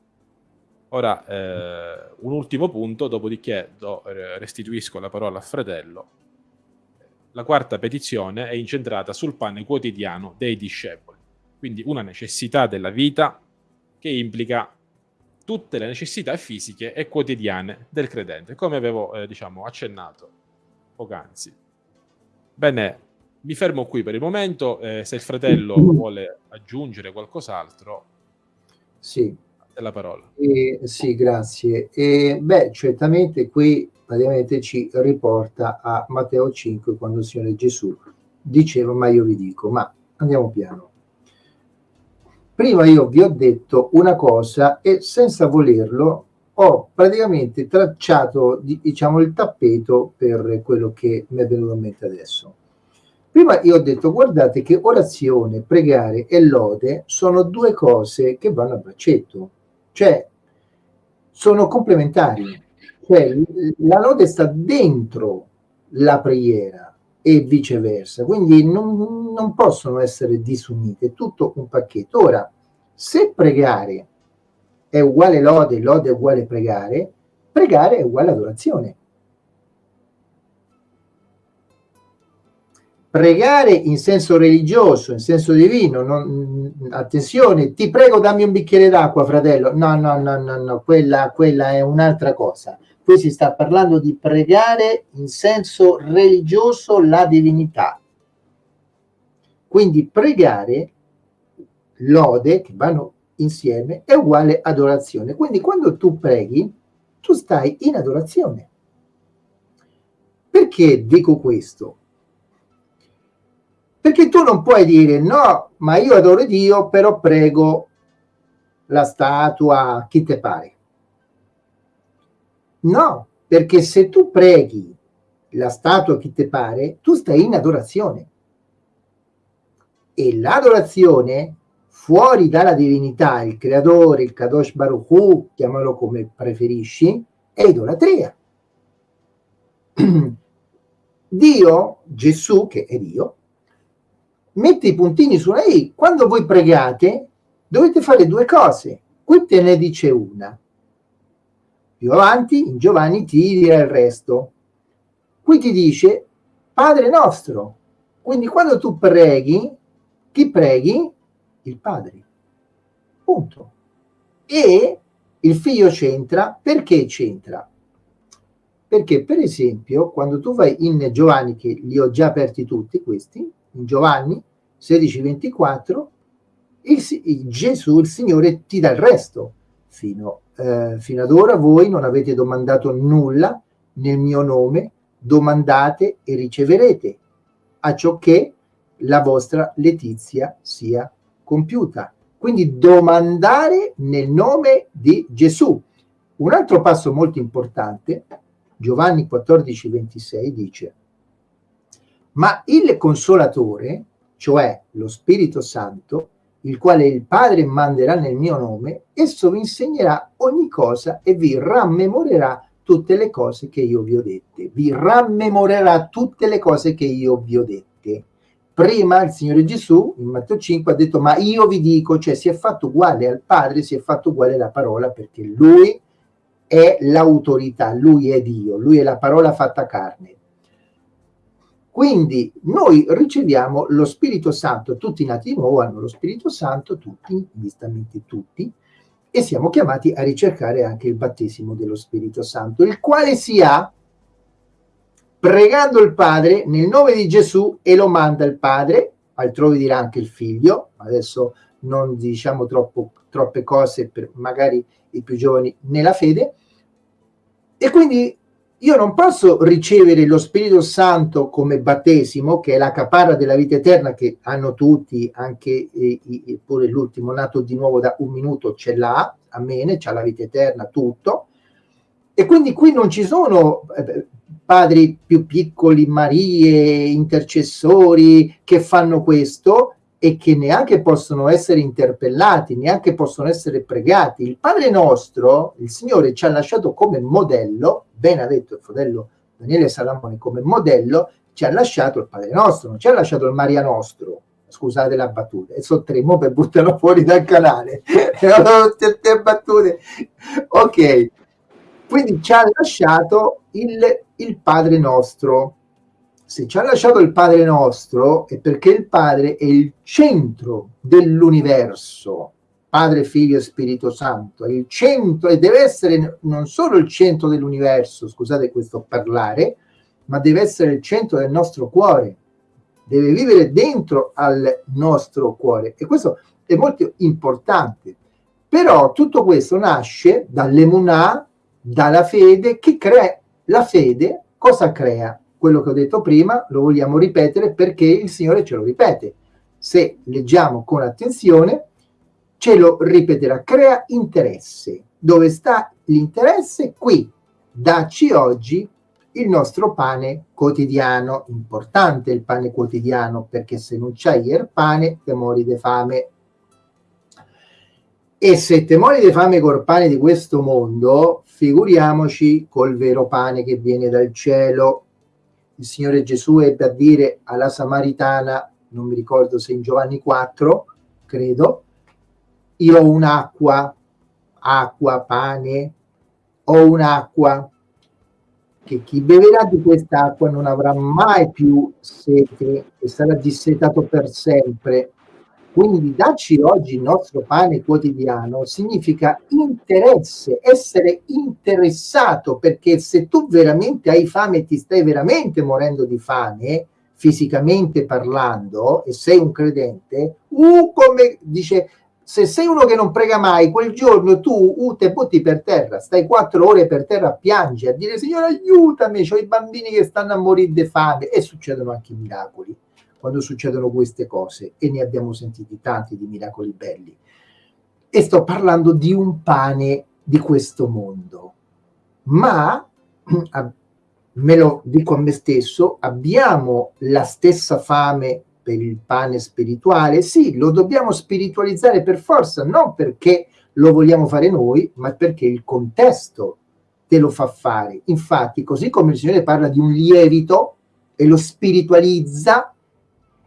Ora, eh, un ultimo punto, dopodiché do, eh, restituisco la parola al fratello. La quarta petizione è incentrata sul pane quotidiano dei discepoli, quindi una necessità della vita che implica tutte le necessità fisiche e quotidiane del credente, come avevo eh, diciamo, accennato poc'anzi. Bene, mi fermo qui per il momento, eh, se il fratello vuole aggiungere qualcos'altro. Sì, la parola. Eh, sì, grazie. E, beh, certamente qui praticamente ci riporta a Matteo 5 quando il Signore Gesù diceva ma io vi dico, ma andiamo piano. Prima io vi ho detto una cosa e senza volerlo ho praticamente tracciato diciamo il tappeto per quello che mi è venuto in mente adesso. Prima io ho detto, guardate che orazione, pregare e lode sono due cose che vanno a braccetto. Cioè, sono complementari. Cioè, la lode sta dentro la preghiera, e viceversa. Quindi non, non possono essere disunite, è tutto un pacchetto. Ora, se pregare è uguale lode, lode è uguale pregare, pregare è uguale adorazione. Pregare in senso religioso, in senso divino, non, attenzione, ti prego dammi un bicchiere d'acqua, fratello. No, no, no, no, no, quella, quella è un'altra cosa. Qui si sta parlando di pregare in senso religioso la divinità. Quindi pregare, lode, che vanno insieme, è uguale adorazione. Quindi quando tu preghi, tu stai in adorazione. Perché dico questo? Perché tu non puoi dire no, ma io adoro Dio, però prego la statua, chi te pare. No, perché se tu preghi la statua chi ti pare, tu stai in adorazione. E l'adorazione, fuori dalla divinità, il creatore, il Kadosh Baruch Hu, chiamalo come preferisci, è idolatria. Dio, Gesù, che è Dio, mette i puntini sulla I. Quando voi pregate, dovete fare due cose. Qui te ne dice una. Più avanti, in Giovanni ti dirà il resto. Qui ti dice Padre nostro. Quindi quando tu preghi, chi preghi? Il Padre. Punto. E il figlio c'entra. Perché c'entra? Perché per esempio quando tu vai in Giovanni, che li ho già aperti tutti questi, in Giovanni 16-24, il, il Gesù, il Signore, ti dà il resto. Fino eh, fino ad ora voi non avete domandato nulla nel mio nome, domandate e riceverete, a ciò che la vostra letizia sia compiuta. Quindi domandare nel nome di Gesù. Un altro passo molto importante, Giovanni 14, 26 dice, ma il consolatore, cioè lo Spirito Santo, il quale il Padre manderà nel mio nome, esso vi insegnerà ogni cosa e vi rammemorerà tutte le cose che io vi ho dette. Vi rammemorerà tutte le cose che io vi ho dette. Prima il Signore Gesù, in Matteo 5, ha detto, ma io vi dico, cioè si è fatto uguale al Padre, si è fatto uguale alla parola, perché Lui è l'autorità, Lui è Dio, Lui è la parola fatta carne. Quindi noi riceviamo lo Spirito Santo, tutti nati di nuovo hanno lo Spirito Santo, tutti, giustamente tutti, e siamo chiamati a ricercare anche il battesimo dello Spirito Santo, il quale si ha pregando il Padre nel nome di Gesù e lo manda il Padre, altrove dirà anche il Figlio, adesso non diciamo troppo, troppe cose per magari i più giovani nella fede, e quindi io non posso ricevere lo Spirito Santo come battesimo, che è la caparra della vita eterna che hanno tutti, anche eh, pure l'ultimo nato di nuovo da un minuto ce l'ha, amen, c'ha la vita eterna, tutto. E quindi qui non ci sono eh, padri più piccoli, Marie, intercessori che fanno questo, e che neanche possono essere interpellati, neanche possono essere pregati. Il Padre nostro, il Signore ci ha lasciato come modello, ben ha detto il fratello Daniele Salamone, come modello, ci ha lasciato il Padre nostro, non ci ha lasciato il Maria nostro, scusate la battuta, e sottremo per buttarlo fuori dal canale. Tutte battute. Ok, quindi ci ha lasciato il, il Padre nostro, se ci ha lasciato il Padre nostro è perché il Padre è il centro dell'universo, Padre, Figlio e Spirito Santo, è il centro e deve essere non solo il centro dell'universo, scusate questo parlare, ma deve essere il centro del nostro cuore, deve vivere dentro al nostro cuore. E questo è molto importante. Però tutto questo nasce dall'emunà, dalla fede, che crea la fede, cosa crea? Quello che ho detto prima lo vogliamo ripetere perché il Signore ce lo ripete. Se leggiamo con attenzione, ce lo ripeterà, crea interesse. Dove sta l'interesse? Qui, dacci oggi il nostro pane quotidiano, importante il pane quotidiano, perché se non c'hai il pane, te mori di fame. E se te mori di fame col pane di questo mondo, figuriamoci col vero pane che viene dal cielo, il Signore Gesù ebbe a dire alla Samaritana, non mi ricordo se in Giovanni 4, credo, io ho un'acqua, acqua, pane, ho un'acqua che chi beverà di quest'acqua non avrà mai più sete e sarà dissetato per sempre. Quindi darci oggi il nostro pane quotidiano significa interesse, essere interessato, perché se tu veramente hai fame e ti stai veramente morendo di fame, fisicamente parlando, e sei un credente, uh, come dice se sei uno che non prega mai, quel giorno tu uh, te butti per terra, stai quattro ore per terra a piangere, a dire Signore aiutami, ho i bambini che stanno a morire di fame. E succedono anche i miracoli quando succedono queste cose e ne abbiamo sentiti tanti di miracoli belli. E sto parlando di un pane di questo mondo. Ma, me lo dico a me stesso, abbiamo la stessa fame per il pane spirituale, sì, lo dobbiamo spiritualizzare per forza, non perché lo vogliamo fare noi, ma perché il contesto te lo fa fare. Infatti, così come il Signore parla di un lievito e lo spiritualizza,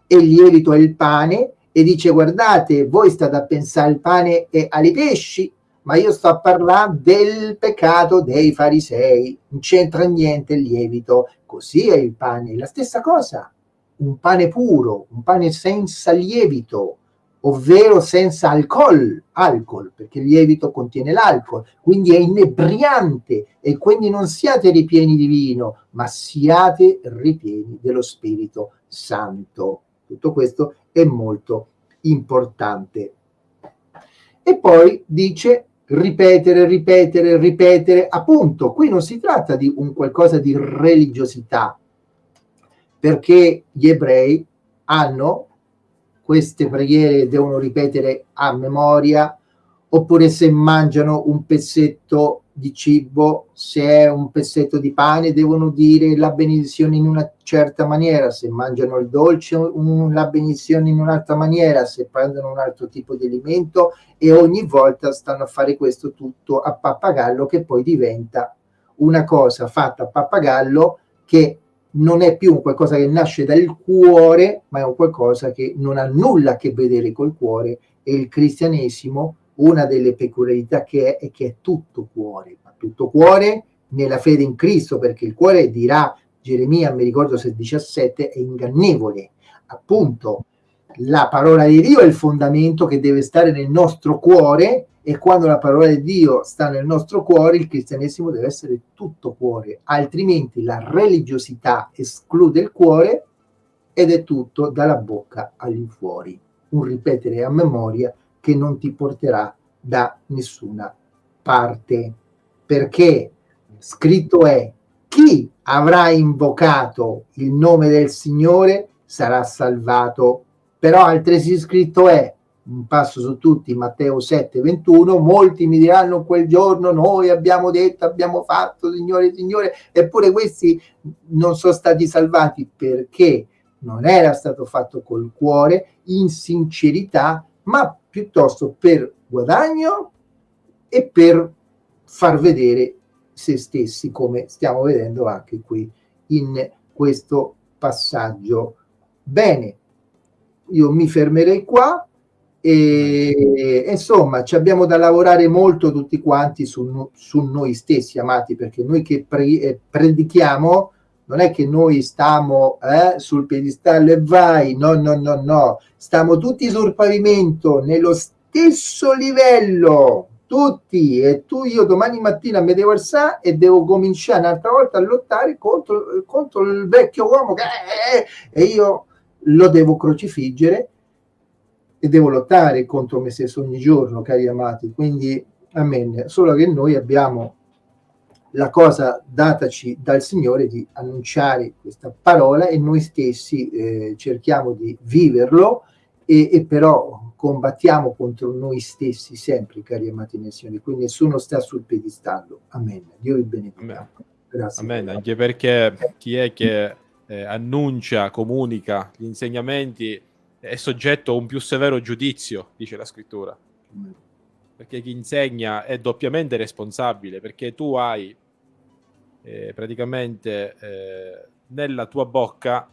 e il lievito è il pane, e dice guardate, voi state a pensare al pane e ai pesci, ma io sto a parlare del peccato dei farisei, non c'entra niente il lievito, così è il pane, la stessa cosa. Un pane puro, un pane senza lievito, ovvero senza alcol, alcol, perché il lievito contiene l'alcol, quindi è inebriante e quindi non siate ripieni di vino, ma siate ripieni dello Spirito Santo. Tutto questo è molto importante. E poi dice ripetere, ripetere, ripetere, appunto, qui non si tratta di un qualcosa di religiosità, perché gli ebrei hanno queste preghiere devono ripetere a memoria oppure se mangiano un pezzetto di cibo, se è un pezzetto di pane, devono dire la benedizione in una certa maniera, se mangiano il dolce, un, la benedizione in un'altra maniera, se prendono un altro tipo di alimento e ogni volta stanno a fare questo tutto a pappagallo che poi diventa una cosa fatta a pappagallo che non è più qualcosa che nasce dal cuore, ma è un qualcosa che non ha nulla a che vedere col cuore. E il cristianesimo, una delle peculiarità che è, è che è tutto cuore, ma tutto cuore nella fede in Cristo, perché il cuore dirà Geremia, mi ricordo se 17, è ingannevole. Appunto, la parola di Dio è il fondamento che deve stare nel nostro cuore e quando la parola di Dio sta nel nostro cuore, il cristianesimo deve essere tutto cuore, altrimenti la religiosità esclude il cuore ed è tutto dalla bocca all'infuori. Un ripetere a memoria che non ti porterà da nessuna parte. Perché scritto è chi avrà invocato il nome del Signore sarà salvato. Però altresì scritto è un passo su tutti, Matteo 7, 21, molti mi diranno quel giorno noi abbiamo detto, abbiamo fatto, Signore, Signore, eppure questi non sono stati salvati perché non era stato fatto col cuore, in sincerità, ma piuttosto per guadagno e per far vedere se stessi, come stiamo vedendo anche qui in questo passaggio. Bene, io mi fermerei qua e insomma ci abbiamo da lavorare molto tutti quanti su, su noi stessi amati perché noi che pre, eh, predichiamo non è che noi stiamo eh, sul piedistallo e vai no no no no stiamo tutti sul pavimento nello stesso livello tutti e tu io domani mattina mi devo alzare e devo cominciare un'altra volta a lottare contro, contro il vecchio uomo che è, e io lo devo crocifiggere e devo lottare contro me stesso ogni giorno, cari amati. Quindi, amen. Solo che noi abbiamo la cosa dataci dal Signore di annunciare questa parola e noi stessi eh, cerchiamo di viverlo e, e, però combattiamo contro noi stessi sempre, cari amati nel Signore. Quindi nessuno sta sul piedistallo. Amen. Dio vi benedica. Grazie. Amen. Anche perché chi è che eh, annuncia, comunica gli insegnamenti è soggetto a un più severo giudizio, dice la scrittura. Perché chi insegna è doppiamente responsabile, perché tu hai eh, praticamente eh, nella tua bocca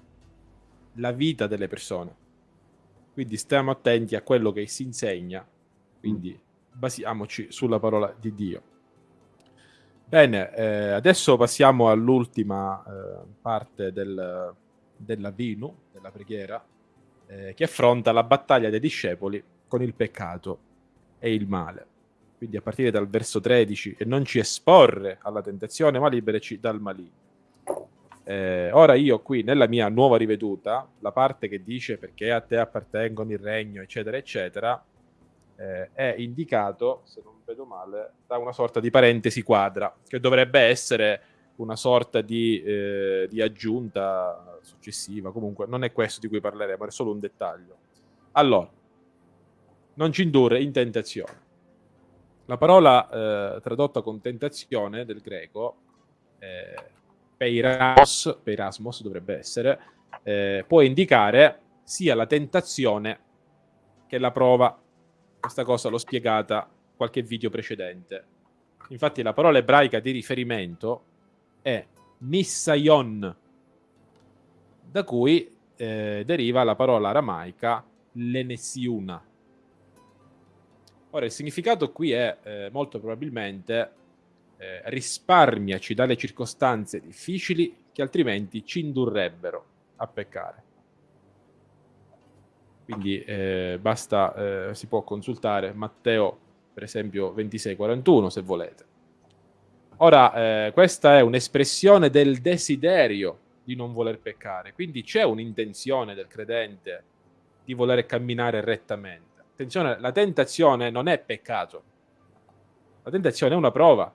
la vita delle persone. Quindi stiamo attenti a quello che si insegna, quindi basiamoci sulla parola di Dio. Bene, eh, adesso passiamo all'ultima eh, parte del, della Vinu, della preghiera, eh, che affronta la battaglia dei discepoli con il peccato e il male. Quindi a partire dal verso 13, e non ci esporre alla tentazione, ma liberaci dal maligno. Eh, ora io qui nella mia nuova riveduta, la parte che dice perché a te appartengono il regno, eccetera, eccetera, eh, è indicato, se non vedo male, da una sorta di parentesi quadra, che dovrebbe essere una sorta di, eh, di aggiunta successiva. Comunque non è questo di cui parleremo, è solo un dettaglio. Allora, non ci indurre in tentazione. La parola eh, tradotta con tentazione del greco, eh, peiramos, peirasmos dovrebbe essere, eh, può indicare sia la tentazione che la prova. Questa cosa l'ho spiegata qualche video precedente. Infatti la parola ebraica di riferimento è nissayon, da cui eh, deriva la parola aramaica lenessiuna Ora, il significato qui è eh, molto probabilmente eh, risparmiaci dalle circostanze difficili che altrimenti ci indurrebbero a peccare. Quindi eh, basta, eh, si può consultare Matteo, per esempio, 26-41 se volete. Ora, eh, questa è un'espressione del desiderio di non voler peccare, quindi c'è un'intenzione del credente di voler camminare rettamente attenzione, la tentazione non è peccato. La tentazione è una prova.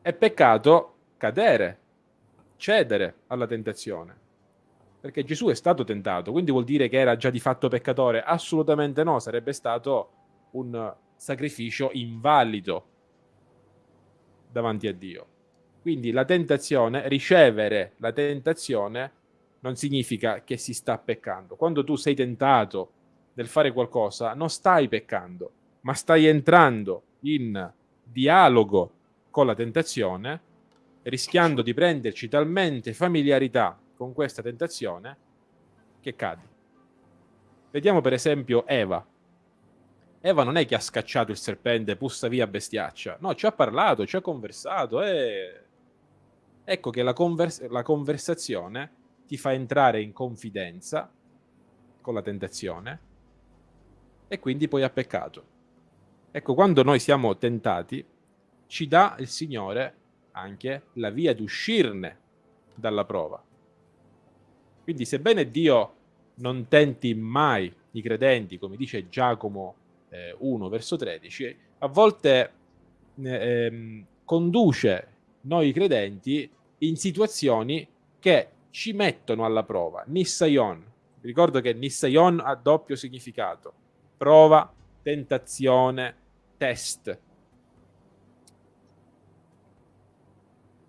È peccato cadere, cedere alla tentazione. Perché Gesù è stato tentato, quindi vuol dire che era già di fatto peccatore? Assolutamente no, sarebbe stato un sacrificio invalido davanti a Dio. Quindi la tentazione, ricevere la tentazione non significa che si sta peccando. Quando tu sei tentato del fare qualcosa, non stai peccando, ma stai entrando in dialogo con la tentazione, rischiando di prenderci talmente familiarità con questa tentazione che cadi. Vediamo per esempio Eva. Eva non è che ha scacciato il serpente, pussa via bestiaccia. No, ci ha parlato, ci ha conversato e... Ecco che la, convers la conversazione ti fa entrare in confidenza con la tentazione e quindi poi ha peccato. Ecco, quando noi siamo tentati, ci dà il Signore anche la via di uscirne dalla prova. Quindi sebbene Dio non tenti mai i credenti, come dice Giacomo eh, 1 verso 13, a volte eh, ehm, conduce noi credenti in situazioni che ci mettono alla prova. Nissayon. Ricordo che Nissayon ha doppio significato prova, tentazione, test.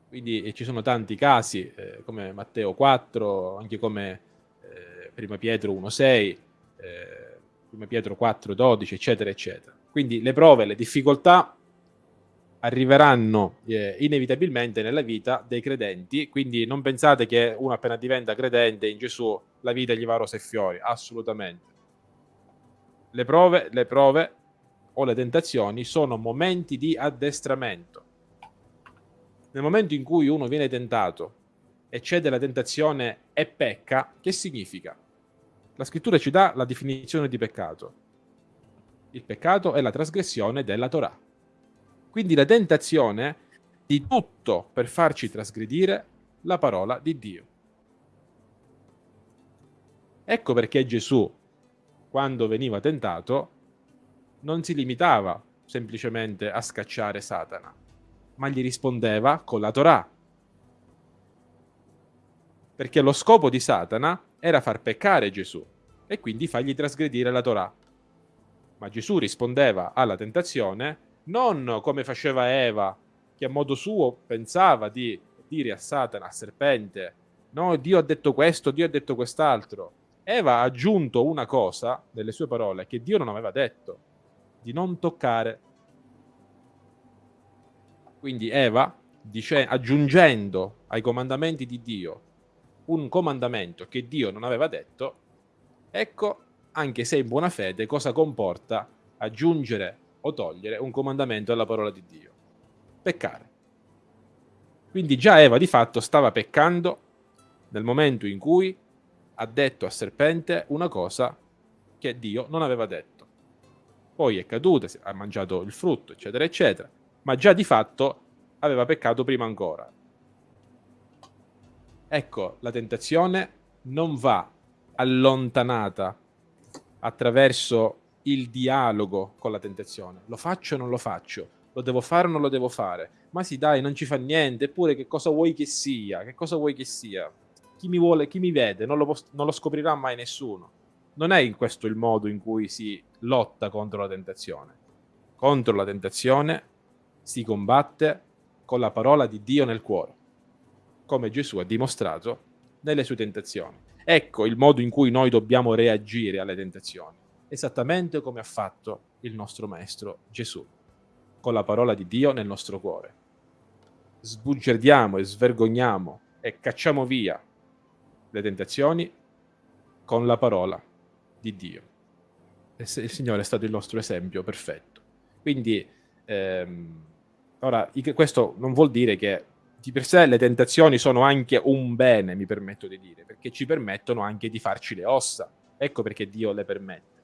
Quindi eh, ci sono tanti casi, eh, come Matteo 4, anche come eh, Prima Pietro 1,6, eh, Prima Pietro 4, 12, eccetera, eccetera. Quindi le prove, le difficoltà arriveranno eh, inevitabilmente nella vita dei credenti, quindi non pensate che uno appena diventa credente in Gesù la vita gli va rose e fiori, assolutamente le prove, le prove o le tentazioni sono momenti di addestramento. Nel momento in cui uno viene tentato e cede alla tentazione e pecca, che significa? La scrittura ci dà la definizione di peccato. Il peccato è la trasgressione della Torah. Quindi la tentazione di tutto per farci trasgredire la parola di Dio. Ecco perché Gesù quando veniva tentato, non si limitava semplicemente a scacciare Satana, ma gli rispondeva con la Torah. Perché lo scopo di Satana era far peccare Gesù e quindi fargli trasgredire la Torah. Ma Gesù rispondeva alla tentazione non come faceva Eva, che a modo suo pensava di dire a Satana, al serpente, no, Dio ha detto questo, Dio ha detto quest'altro, Eva ha aggiunto una cosa nelle sue parole che Dio non aveva detto, di non toccare. Quindi Eva dice, aggiungendo ai comandamenti di Dio un comandamento che Dio non aveva detto, ecco, anche se in buona fede, cosa comporta aggiungere o togliere un comandamento alla parola di Dio? Peccare. Quindi già Eva di fatto stava peccando nel momento in cui ha detto al serpente una cosa che Dio non aveva detto. Poi è caduta, ha mangiato il frutto, eccetera, eccetera, ma già di fatto aveva peccato prima ancora. Ecco, la tentazione non va allontanata attraverso il dialogo con la tentazione. Lo faccio o non lo faccio? Lo devo fare o non lo devo fare? Ma sì, dai, non ci fa niente. Eppure, che cosa vuoi che sia? Che cosa vuoi che sia? Chi mi vuole, chi mi vede, non lo, non lo scoprirà mai nessuno. Non è in questo il modo in cui si lotta contro la tentazione. Contro la tentazione si combatte con la parola di Dio nel cuore, come Gesù ha dimostrato nelle sue tentazioni. Ecco il modo in cui noi dobbiamo reagire alle tentazioni, esattamente come ha fatto il nostro Maestro Gesù, con la parola di Dio nel nostro cuore. Sbugiardiamo e svergogniamo e cacciamo via le tentazioni con la parola di Dio. Il Signore è stato il nostro esempio perfetto. Quindi, ehm, ora, questo non vuol dire che di per sé le tentazioni sono anche un bene, mi permetto di dire, perché ci permettono anche di farci le ossa. Ecco perché Dio le permette.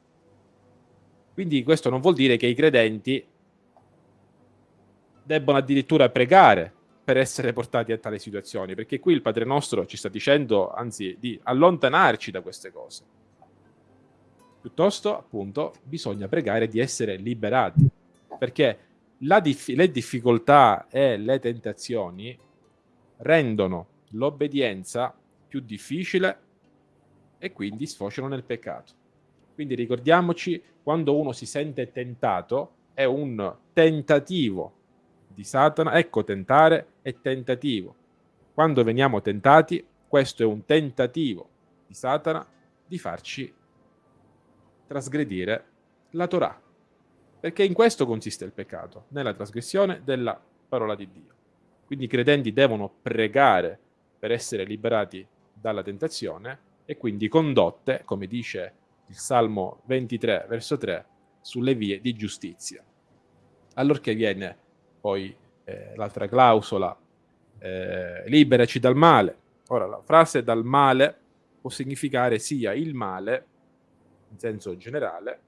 Quindi questo non vuol dire che i credenti debbono addirittura pregare per essere portati a tali situazioni, perché qui il Padre nostro ci sta dicendo, anzi, di allontanarci da queste cose. Piuttosto, appunto, bisogna pregare di essere liberati, perché dif le difficoltà e le tentazioni rendono l'obbedienza più difficile e quindi sfociano nel peccato. Quindi ricordiamoci, quando uno si sente tentato, è un tentativo di Satana. Ecco, tentare è tentativo. Quando veniamo tentati, questo è un tentativo di Satana di farci trasgredire la Torah. Perché in questo consiste il peccato, nella trasgressione della parola di Dio. Quindi i credenti devono pregare per essere liberati dalla tentazione e quindi condotte, come dice il Salmo 23, verso 3, sulle vie di giustizia. Allorché viene poi eh, l'altra clausola, eh, liberaci dal male. Ora, la frase dal male può significare sia il male in senso generale,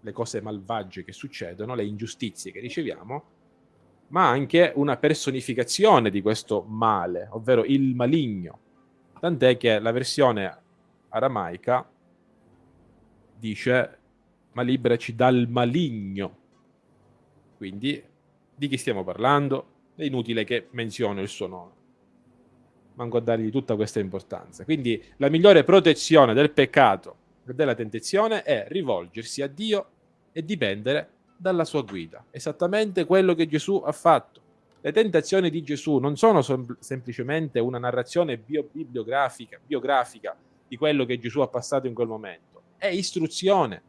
le cose malvagie che succedono, le ingiustizie che riceviamo, ma anche una personificazione di questo male, ovvero il maligno. Tant'è che la versione aramaica dice ma liberaci dal maligno. Quindi di chi stiamo parlando? È inutile che menziono il suo nome. Manco a dargli tutta questa importanza. Quindi la migliore protezione del peccato della tentazione è rivolgersi a Dio e dipendere dalla sua guida. Esattamente quello che Gesù ha fatto. Le tentazioni di Gesù non sono sem semplicemente una narrazione bio bibliografica, biografica di quello che Gesù ha passato in quel momento. È istruzione.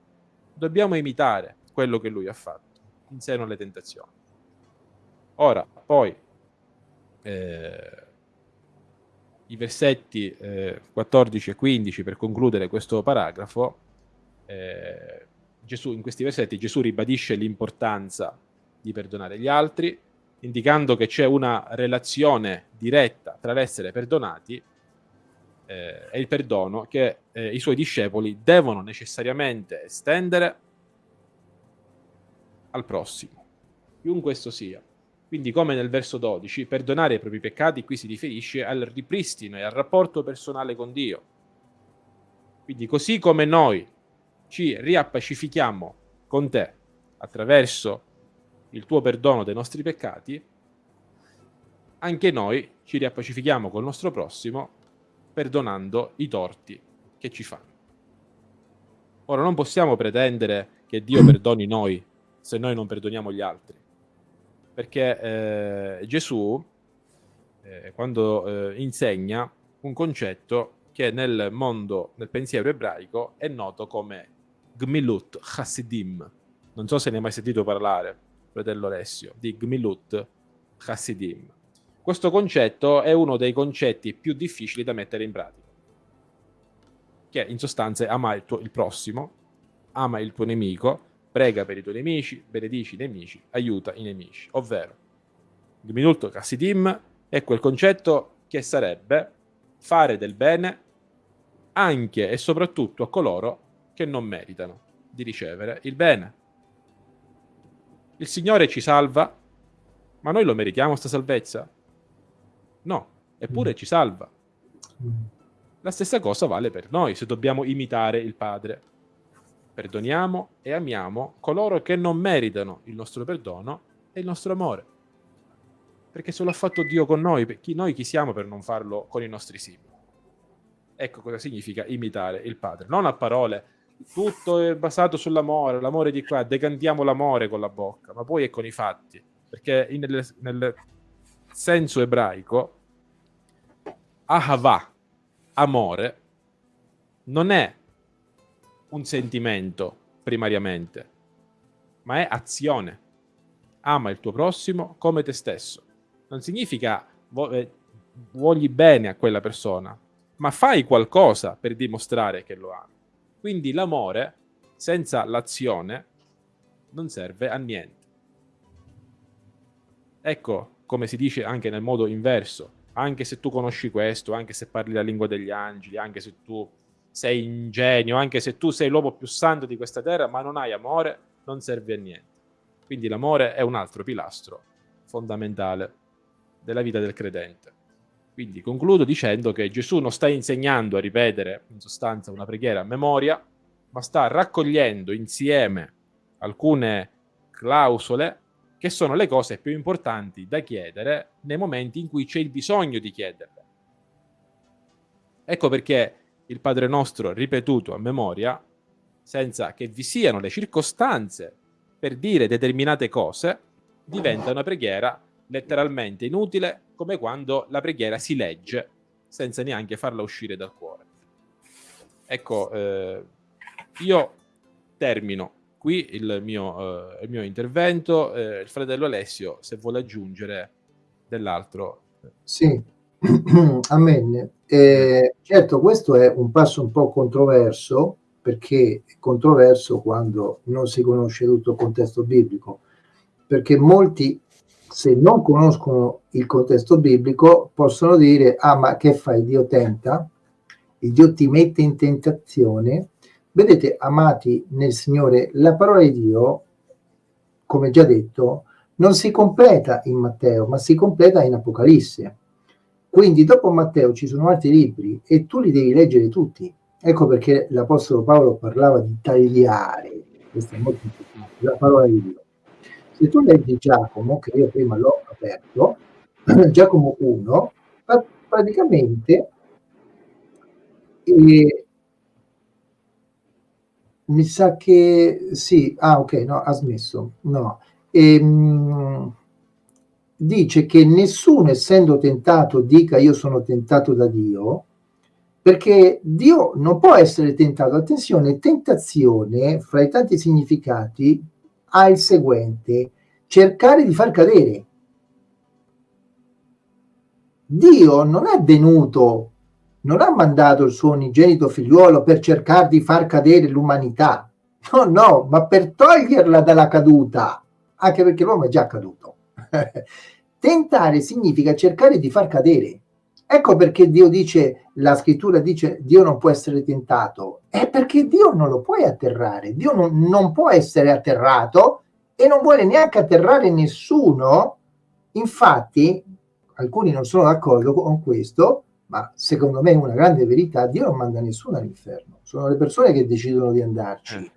Dobbiamo imitare quello che lui ha fatto in seno alle tentazioni. Ora, poi, eh, i versetti eh, 14 e 15 per concludere questo paragrafo, eh, Gesù, in questi versetti Gesù ribadisce l'importanza di perdonare gli altri, indicando che c'è una relazione diretta tra l'essere perdonati eh, e il perdono che eh, i suoi discepoli devono necessariamente estendere al prossimo, chiunque questo sia. Quindi, come nel verso 12, perdonare i propri peccati qui si riferisce al ripristino e al rapporto personale con Dio. Quindi, così come noi ci riappacifichiamo con te attraverso il tuo perdono dei nostri peccati, anche noi ci riappacifichiamo col nostro prossimo perdonando i torti che ci fanno. Ora non possiamo pretendere che Dio perdoni noi se noi non perdoniamo gli altri perché eh, Gesù, eh, quando eh, insegna un concetto che nel mondo, nel pensiero ebraico, è noto come Gmilut Chassidim. Non so se ne hai mai sentito parlare, fratello Alessio, di Gmilut Chassidim. questo concetto è uno dei concetti più difficili da mettere in pratica. Che in sostanza ama il, tuo, il prossimo, ama il tuo nemico, prega per i tuoi nemici, benedici i nemici, aiuta i nemici. Ovvero, il minuto è quel concetto che sarebbe fare del bene anche e soprattutto a coloro che non meritano di ricevere il bene. Il Signore ci salva, ma noi lo meritiamo sta salvezza? No, eppure mm. ci salva. Mm. La stessa cosa vale per noi, se dobbiamo imitare il Padre. Perdoniamo e amiamo coloro che non meritano il nostro perdono e il nostro amore. Perché se lo ha fatto Dio con noi, chi, noi chi siamo per non farlo con i nostri simili? Ecco cosa significa imitare il Padre. Non a parole, tutto è basato sull'amore, l'amore di qua, decantiamo l'amore con la bocca, ma poi è con i fatti. Perché nel, nel senso ebraico, ahava, amore, non è un sentimento primariamente, ma è azione. Ama il tuo prossimo come te stesso. Non significa eh, vogli bene a quella persona, ma fai qualcosa per dimostrare che lo ami. Quindi l'amore senza l'azione non serve a niente. Ecco come si dice anche nel modo inverso, anche se tu conosci questo, anche se parli la lingua degli angeli, anche se tu sei ingenio, anche se tu sei l'uomo più santo di questa terra, ma non hai amore, non serve a niente. Quindi l'amore è un altro pilastro fondamentale della vita del credente. Quindi concludo dicendo che Gesù non sta insegnando a ripetere in sostanza una preghiera a memoria, ma sta raccogliendo insieme alcune clausole che sono le cose più importanti da chiedere nei momenti in cui c'è il bisogno di chiederle. Ecco perché il Padre nostro ripetuto a memoria, senza che vi siano le circostanze per dire determinate cose, diventa una preghiera letteralmente inutile, come quando la preghiera si legge senza neanche farla uscire dal cuore. Ecco, eh, io termino qui il mio, eh, il mio intervento. Eh, il fratello Alessio, se vuole aggiungere dell'altro. Sì, amen. Eh, certo, questo è un passo un po' controverso, perché è controverso quando non si conosce tutto il contesto biblico, perché molti, se non conoscono il contesto biblico, possono dire, ah ma che fai, Dio tenta? Il Dio ti mette in tentazione Vedete, amati nel Signore, la parola di Dio, come già detto, non si completa in Matteo, ma si completa in Apocalisse. Quindi dopo Matteo ci sono altri libri e tu li devi leggere tutti. Ecco perché l'Apostolo Paolo parlava di tagliare, questa è molto importante, la parola di Dio. Se tu leggi Giacomo, che io prima l'ho aperto, Giacomo 1, praticamente eh, mi sa che sì, ah ok, no, ha smesso, no. Ehm, dice che nessuno essendo tentato dica io sono tentato da Dio, perché Dio non può essere tentato. Attenzione, tentazione, fra i tanti significati, ha il seguente, cercare di far cadere. Dio non è venuto non ha mandato il suo unigenito figliuolo per cercare di far cadere l'umanità. No, no, ma per toglierla dalla caduta, anche perché l'uomo è già caduto. Tentare significa cercare di far cadere. Ecco perché Dio dice, la scrittura dice, Dio non può essere tentato. È perché Dio non lo puoi atterrare. Dio non, non può essere atterrato e non vuole neanche atterrare nessuno. Infatti, alcuni non sono d'accordo con questo, ma secondo me è una grande verità, Dio non manda nessuno all'inferno, sono le persone che decidono di andarci. Eh.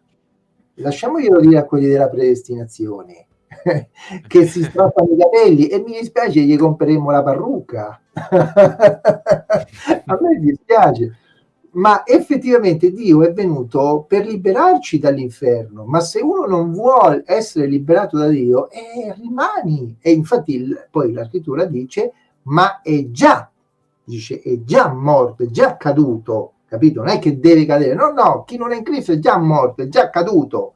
Lasciamoglielo dire a quelli della predestinazione, che si strappano i capelli e mi dispiace gli compreremo la parrucca. a me dispiace. Ma effettivamente Dio è venuto per liberarci dall'inferno, ma se uno non vuole essere liberato da Dio, eh, rimani. E infatti il, poi la scrittura dice, ma è già dice è già morto, è già caduto, capito? Non è che deve cadere, no, no, chi non è in Cristo è già morto, è già caduto,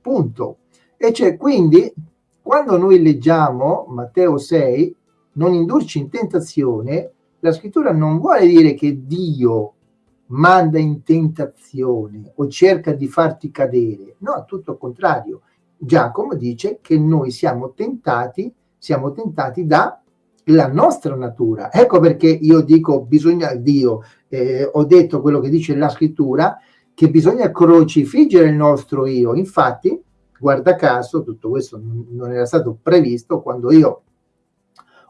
punto. E cioè, quindi, quando noi leggiamo Matteo 6, non indurci in tentazione, la scrittura non vuole dire che Dio manda in tentazione o cerca di farti cadere, no, tutto il contrario. Giacomo dice che noi siamo tentati, siamo tentati da la nostra natura. Ecco perché io dico, bisogna, Dio, eh, ho detto quello che dice la scrittura, che bisogna crocifiggere il nostro io. Infatti, guarda caso, tutto questo non era stato previsto quando io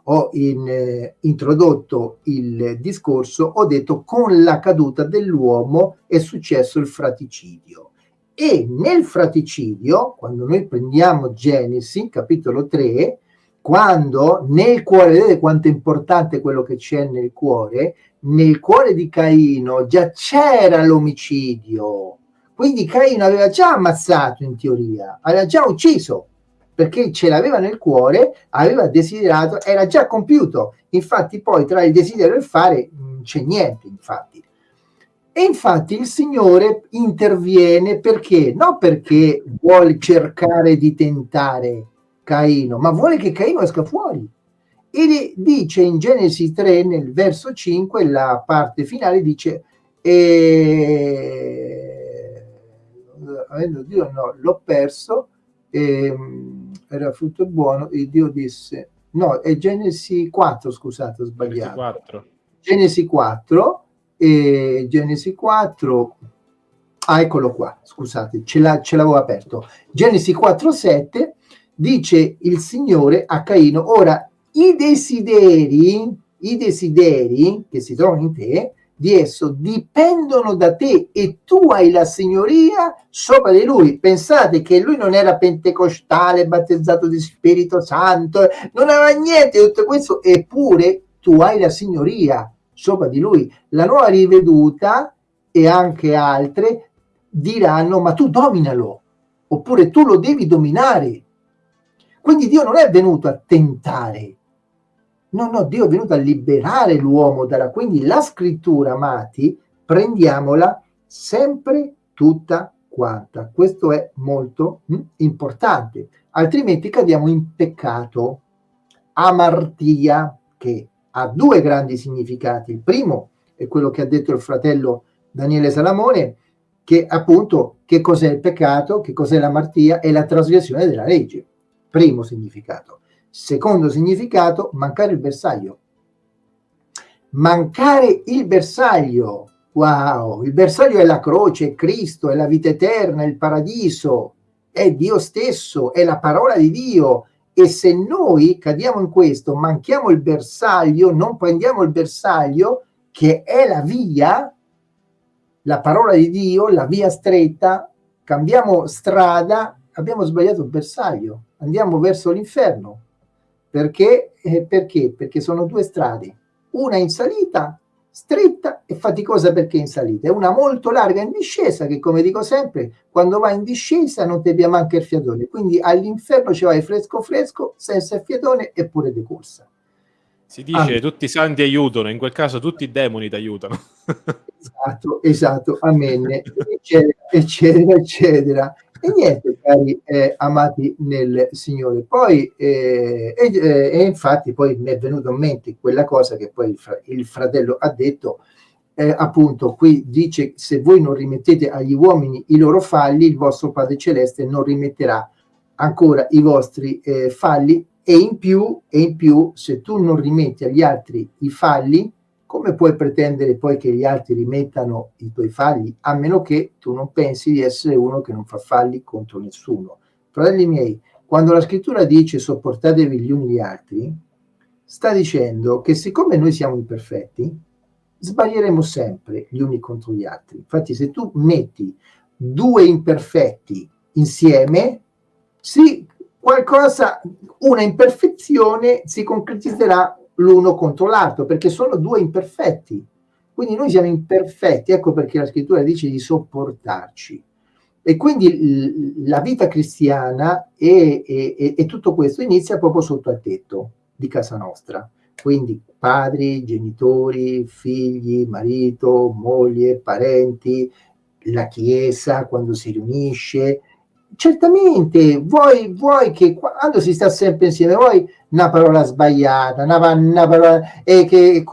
ho in, eh, introdotto il discorso, ho detto con la caduta dell'uomo è successo il fraticidio. E nel fraticidio, quando noi prendiamo Genesi, capitolo 3, quando nel cuore, vedete quanto è importante quello che c'è nel cuore, nel cuore di Caino già c'era l'omicidio, quindi Caino aveva già ammazzato in teoria, aveva già ucciso, perché ce l'aveva nel cuore, aveva desiderato, era già compiuto. Infatti poi tra il desiderio e il fare non c'è niente, infatti. E infatti il Signore interviene perché? Non perché vuole cercare di tentare Caino, ma vuole che Caino esca fuori. E dice in Genesi 3, nel verso 5, la parte finale dice, e... avendo Dio no, l'ho perso, e, ehm, era frutto buono e Dio disse, no, è Genesi 4, scusate, ho sbagliato. Genesi 4. Genesi 4, e Genesi 4, ah, eccolo qua, scusate, ce, l'avevo aperto. Genesi 4, 7, dice il Signore a Caino, ora i desideri, i desideri che si trovano in te, di esso dipendono da te e tu hai la signoria sopra di lui. Pensate che lui non era pentecostale, battezzato di Spirito Santo, non aveva niente di tutto questo, eppure tu hai la signoria sopra di lui. La nuova riveduta e anche altre diranno ma tu dominalo, oppure tu lo devi dominare. Quindi Dio non è venuto a tentare, No, no, Dio è venuto a liberare l'uomo dalla... Quindi la scrittura, amati, prendiamola sempre tutta quanta. Questo è molto hm, importante. Altrimenti cadiamo in peccato. Amartia, che ha due grandi significati. Il primo è quello che ha detto il fratello Daniele Salamone, che appunto che cos'è il peccato, che cos'è l'amartia, è la trasgressione della legge. Primo significato. Secondo significato, mancare il bersaglio. Mancare il bersaglio. Wow, il bersaglio è la croce, è Cristo, è la vita eterna, è il paradiso, è Dio stesso, è la parola di Dio. E se noi cadiamo in questo, manchiamo il bersaglio, non prendiamo il bersaglio, che è la via, la parola di Dio, la via stretta, cambiamo strada, abbiamo sbagliato il bersaglio, andiamo verso l'inferno. Perché? Eh, perché? Perché sono due strade, una in salita stretta e faticosa perché in salita, e una molto larga in discesa che come dico sempre, quando vai in discesa non ti abbia manca il fiatone, quindi all'inferno ci vai fresco fresco, senza il fiatone e pure di corsa. Si dice ah. tutti i santi aiutano, in quel caso tutti i demoni ti aiutano. esatto, esatto, amen, eccetera, eccetera, eccetera. E niente, cari eh, amati nel Signore. Poi, eh, eh, e, infatti, poi mi è venuto in mente quella cosa che poi il, fra, il fratello ha detto, eh, appunto, qui dice, se voi non rimettete agli uomini i loro falli, il vostro Padre Celeste non rimetterà ancora i vostri eh, falli e in più, e in più, se tu non rimetti agli altri i falli, come puoi pretendere poi che gli altri rimettano i tuoi falli, a meno che tu non pensi di essere uno che non fa falli contro nessuno. Fratelli miei, quando la scrittura dice sopportatevi gli uni gli altri, sta dicendo che siccome noi siamo imperfetti, sbaglieremo sempre gli uni contro gli altri. Infatti se tu metti due imperfetti insieme, sì, qualcosa, una imperfezione si concretizzerà l'uno contro l'altro, perché sono due imperfetti. Quindi noi siamo imperfetti, ecco perché la scrittura dice di sopportarci. E quindi la vita cristiana e, e, e tutto questo inizia proprio sotto al tetto di casa nostra. Quindi padri, genitori, figli, marito, moglie, parenti, la chiesa quando si riunisce. Certamente, vuoi, vuoi che quando si sta sempre insieme, vuoi una parola sbagliata, una, una parola... E che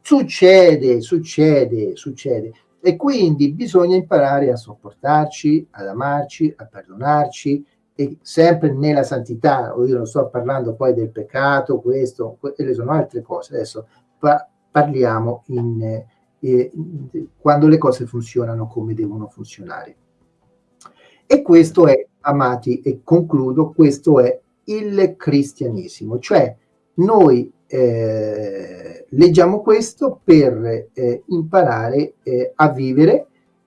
succede, succede, succede. E quindi bisogna imparare a sopportarci, ad amarci, a perdonarci, e sempre nella santità. Io non sto parlando poi del peccato, questo, quelle sono altre cose. Adesso pa parliamo in, eh, quando le cose funzionano come devono funzionare. E questo è, amati, e concludo, questo è il cristianesimo, cioè noi eh, leggiamo questo per eh, imparare eh, a vivere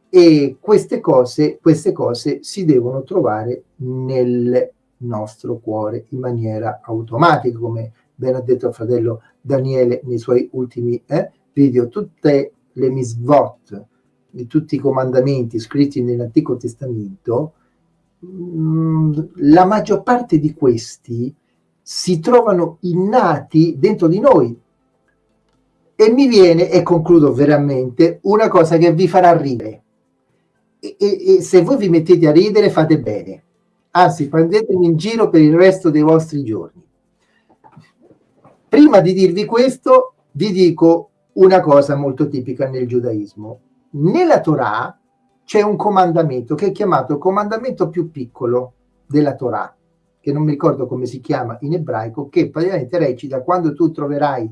e queste cose, queste cose si devono trovare nel nostro cuore in maniera automatica, come ben ha detto il fratello Daniele nei suoi ultimi eh, video, tutte le misvot tutti i comandamenti scritti nell'Antico Testamento, mm, la maggior parte di questi si trovano innati dentro di noi. E mi viene, e concludo veramente, una cosa che vi farà ridere. E, e, e se voi vi mettete a ridere fate bene. Anzi, prendetemi in giro per il resto dei vostri giorni. Prima di dirvi questo, vi dico una cosa molto tipica nel giudaismo. Nella Torah c'è un comandamento che è chiamato il comandamento più piccolo della Torah, che non mi ricordo come si chiama in ebraico, che praticamente recita quando tu troverai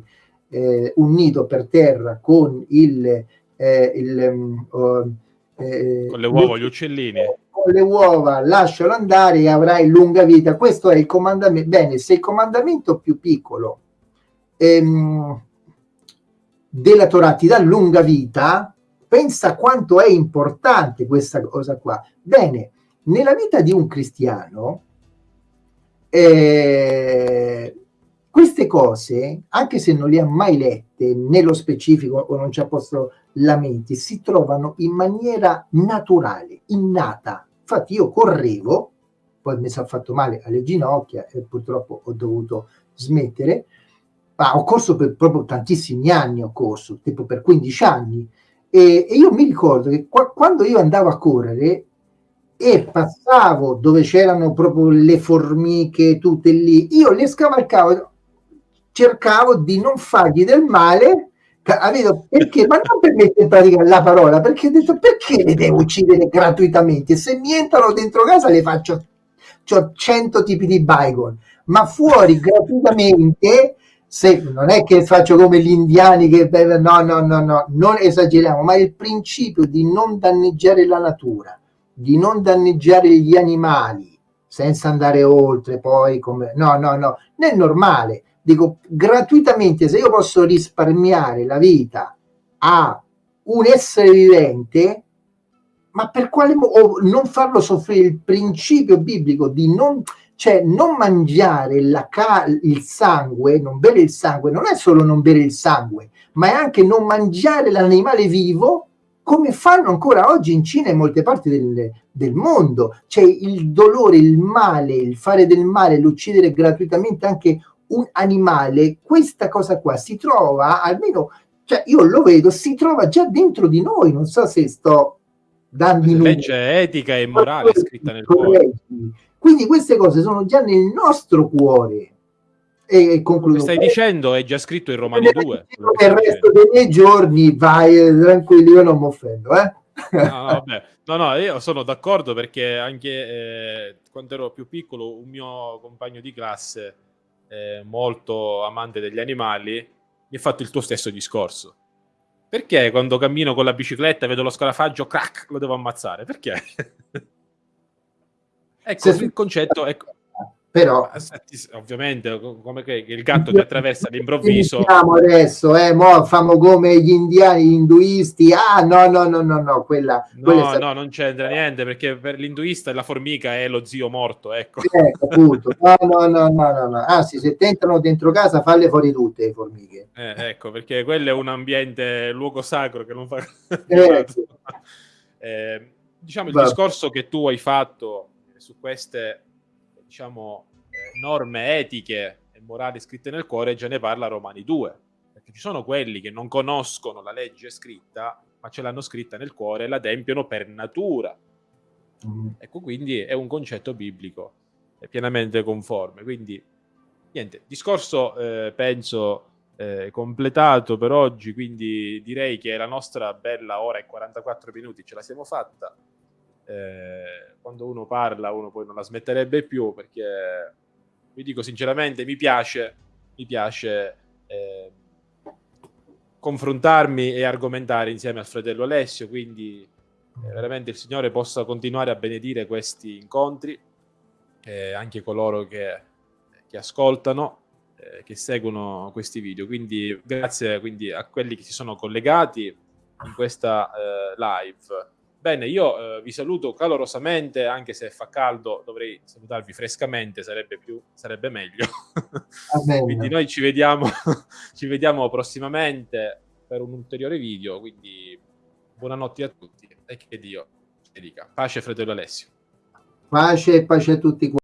eh, un nido per terra con il, eh, il uh, eh, con le uova, gli uccellini. Con le uova, lascialo andare e avrai lunga vita. Questo è il comandamento. Bene, se il comandamento più piccolo ehm, della Torah ti dà lunga vita, pensa quanto è importante questa cosa qua. Bene, nella vita di un cristiano, eh, queste cose, anche se non le ha mai lette nello specifico o non ci ha posto lamenti, si trovano in maniera naturale, innata. Infatti io correvo, poi mi sono fatto male alle ginocchia e purtroppo ho dovuto smettere, ma ho corso per proprio tantissimi anni, ho corso, tipo per 15 anni, e, e io mi ricordo che qua, quando io andavo a correre e passavo dove c'erano proprio le formiche tutte lì, io le scavalcavo, cercavo di non fargli del male? Perché? Ma non per mettere in pratica la parola, perché ho detto perché le devo uccidere gratuitamente? Se mi entrano dentro casa le faccio, ho 100 tipi di bygone, ma fuori gratuitamente se non è che faccio come gli indiani che no no no no non esageriamo ma il principio di non danneggiare la natura di non danneggiare gli animali senza andare oltre poi come no no no è normale. Dico gratuitamente se io posso risparmiare la vita a un essere vivente ma per quale modo non farlo soffrire il principio biblico di non cioè non mangiare la il sangue, non bere il sangue, non è solo non bere il sangue, ma è anche non mangiare l'animale vivo come fanno ancora oggi in Cina e in molte parti del, del mondo. Cioè il dolore, il male, il fare del male, l'uccidere gratuitamente anche un animale, questa cosa qua si trova, almeno, cioè io lo vedo, si trova già dentro di noi, non so se sto dando... Legge etica e morale scritta nel cuore. Quindi queste cose sono già nel nostro cuore. E concludo. Stai dicendo è già scritto in Romani 2. Per il resto dei miei giorni vai eh, tranquillo, io non mi offendo, eh? No, no, no, io sono d'accordo perché anche eh, quando ero più piccolo un mio compagno di classe, eh, molto amante degli animali, mi ha fatto il tuo stesso discorso. Perché quando cammino con la bicicletta e vedo lo scarafaggio, crack, lo devo ammazzare? Perché? Ecco, Se il concetto è... Però, ovviamente, come che il gatto ti attraversa all'improvviso. adesso, eh, mo famo come gli indiani, gli induisti. Ah, no, no, no, no, no, quella. No, quella no, non c'entra niente perché per l'induista la formica è lo zio morto. Ecco, eh, appunto. No, no, no, no, no, no. Anzi, se tentano dentro casa, falle fuori tutte le formiche. Eh, ecco, perché quello è un ambiente, luogo sacro che non fa. Eh, eh, diciamo il Va. discorso che tu hai fatto su queste diciamo, eh, norme etiche e morali scritte nel cuore già ne parla Romani 2, perché ci sono quelli che non conoscono la legge scritta, ma ce l'hanno scritta nel cuore e la adempiono per natura. Mm. Ecco, quindi è un concetto biblico, è pienamente conforme. Quindi niente, discorso eh, penso eh, completato per oggi, quindi direi che la nostra bella ora e 44 minuti ce la siamo fatta. Eh, quando uno parla uno poi non la smetterebbe più perché vi dico sinceramente mi piace, mi piace eh, confrontarmi e argomentare insieme al fratello Alessio, quindi eh, veramente il Signore possa continuare a benedire questi incontri, eh, anche coloro che, che ascoltano, eh, che seguono questi video. Quindi grazie quindi, a quelli che si sono collegati in questa live. Bene, io eh, vi saluto calorosamente, anche se fa caldo, dovrei salutarvi frescamente, sarebbe, più, sarebbe meglio. quindi noi ci vediamo, ci vediamo prossimamente per un ulteriore video, quindi buonanotte a tutti e che Dio ti dica. Pace fratello Alessio. Pace e pace a tutti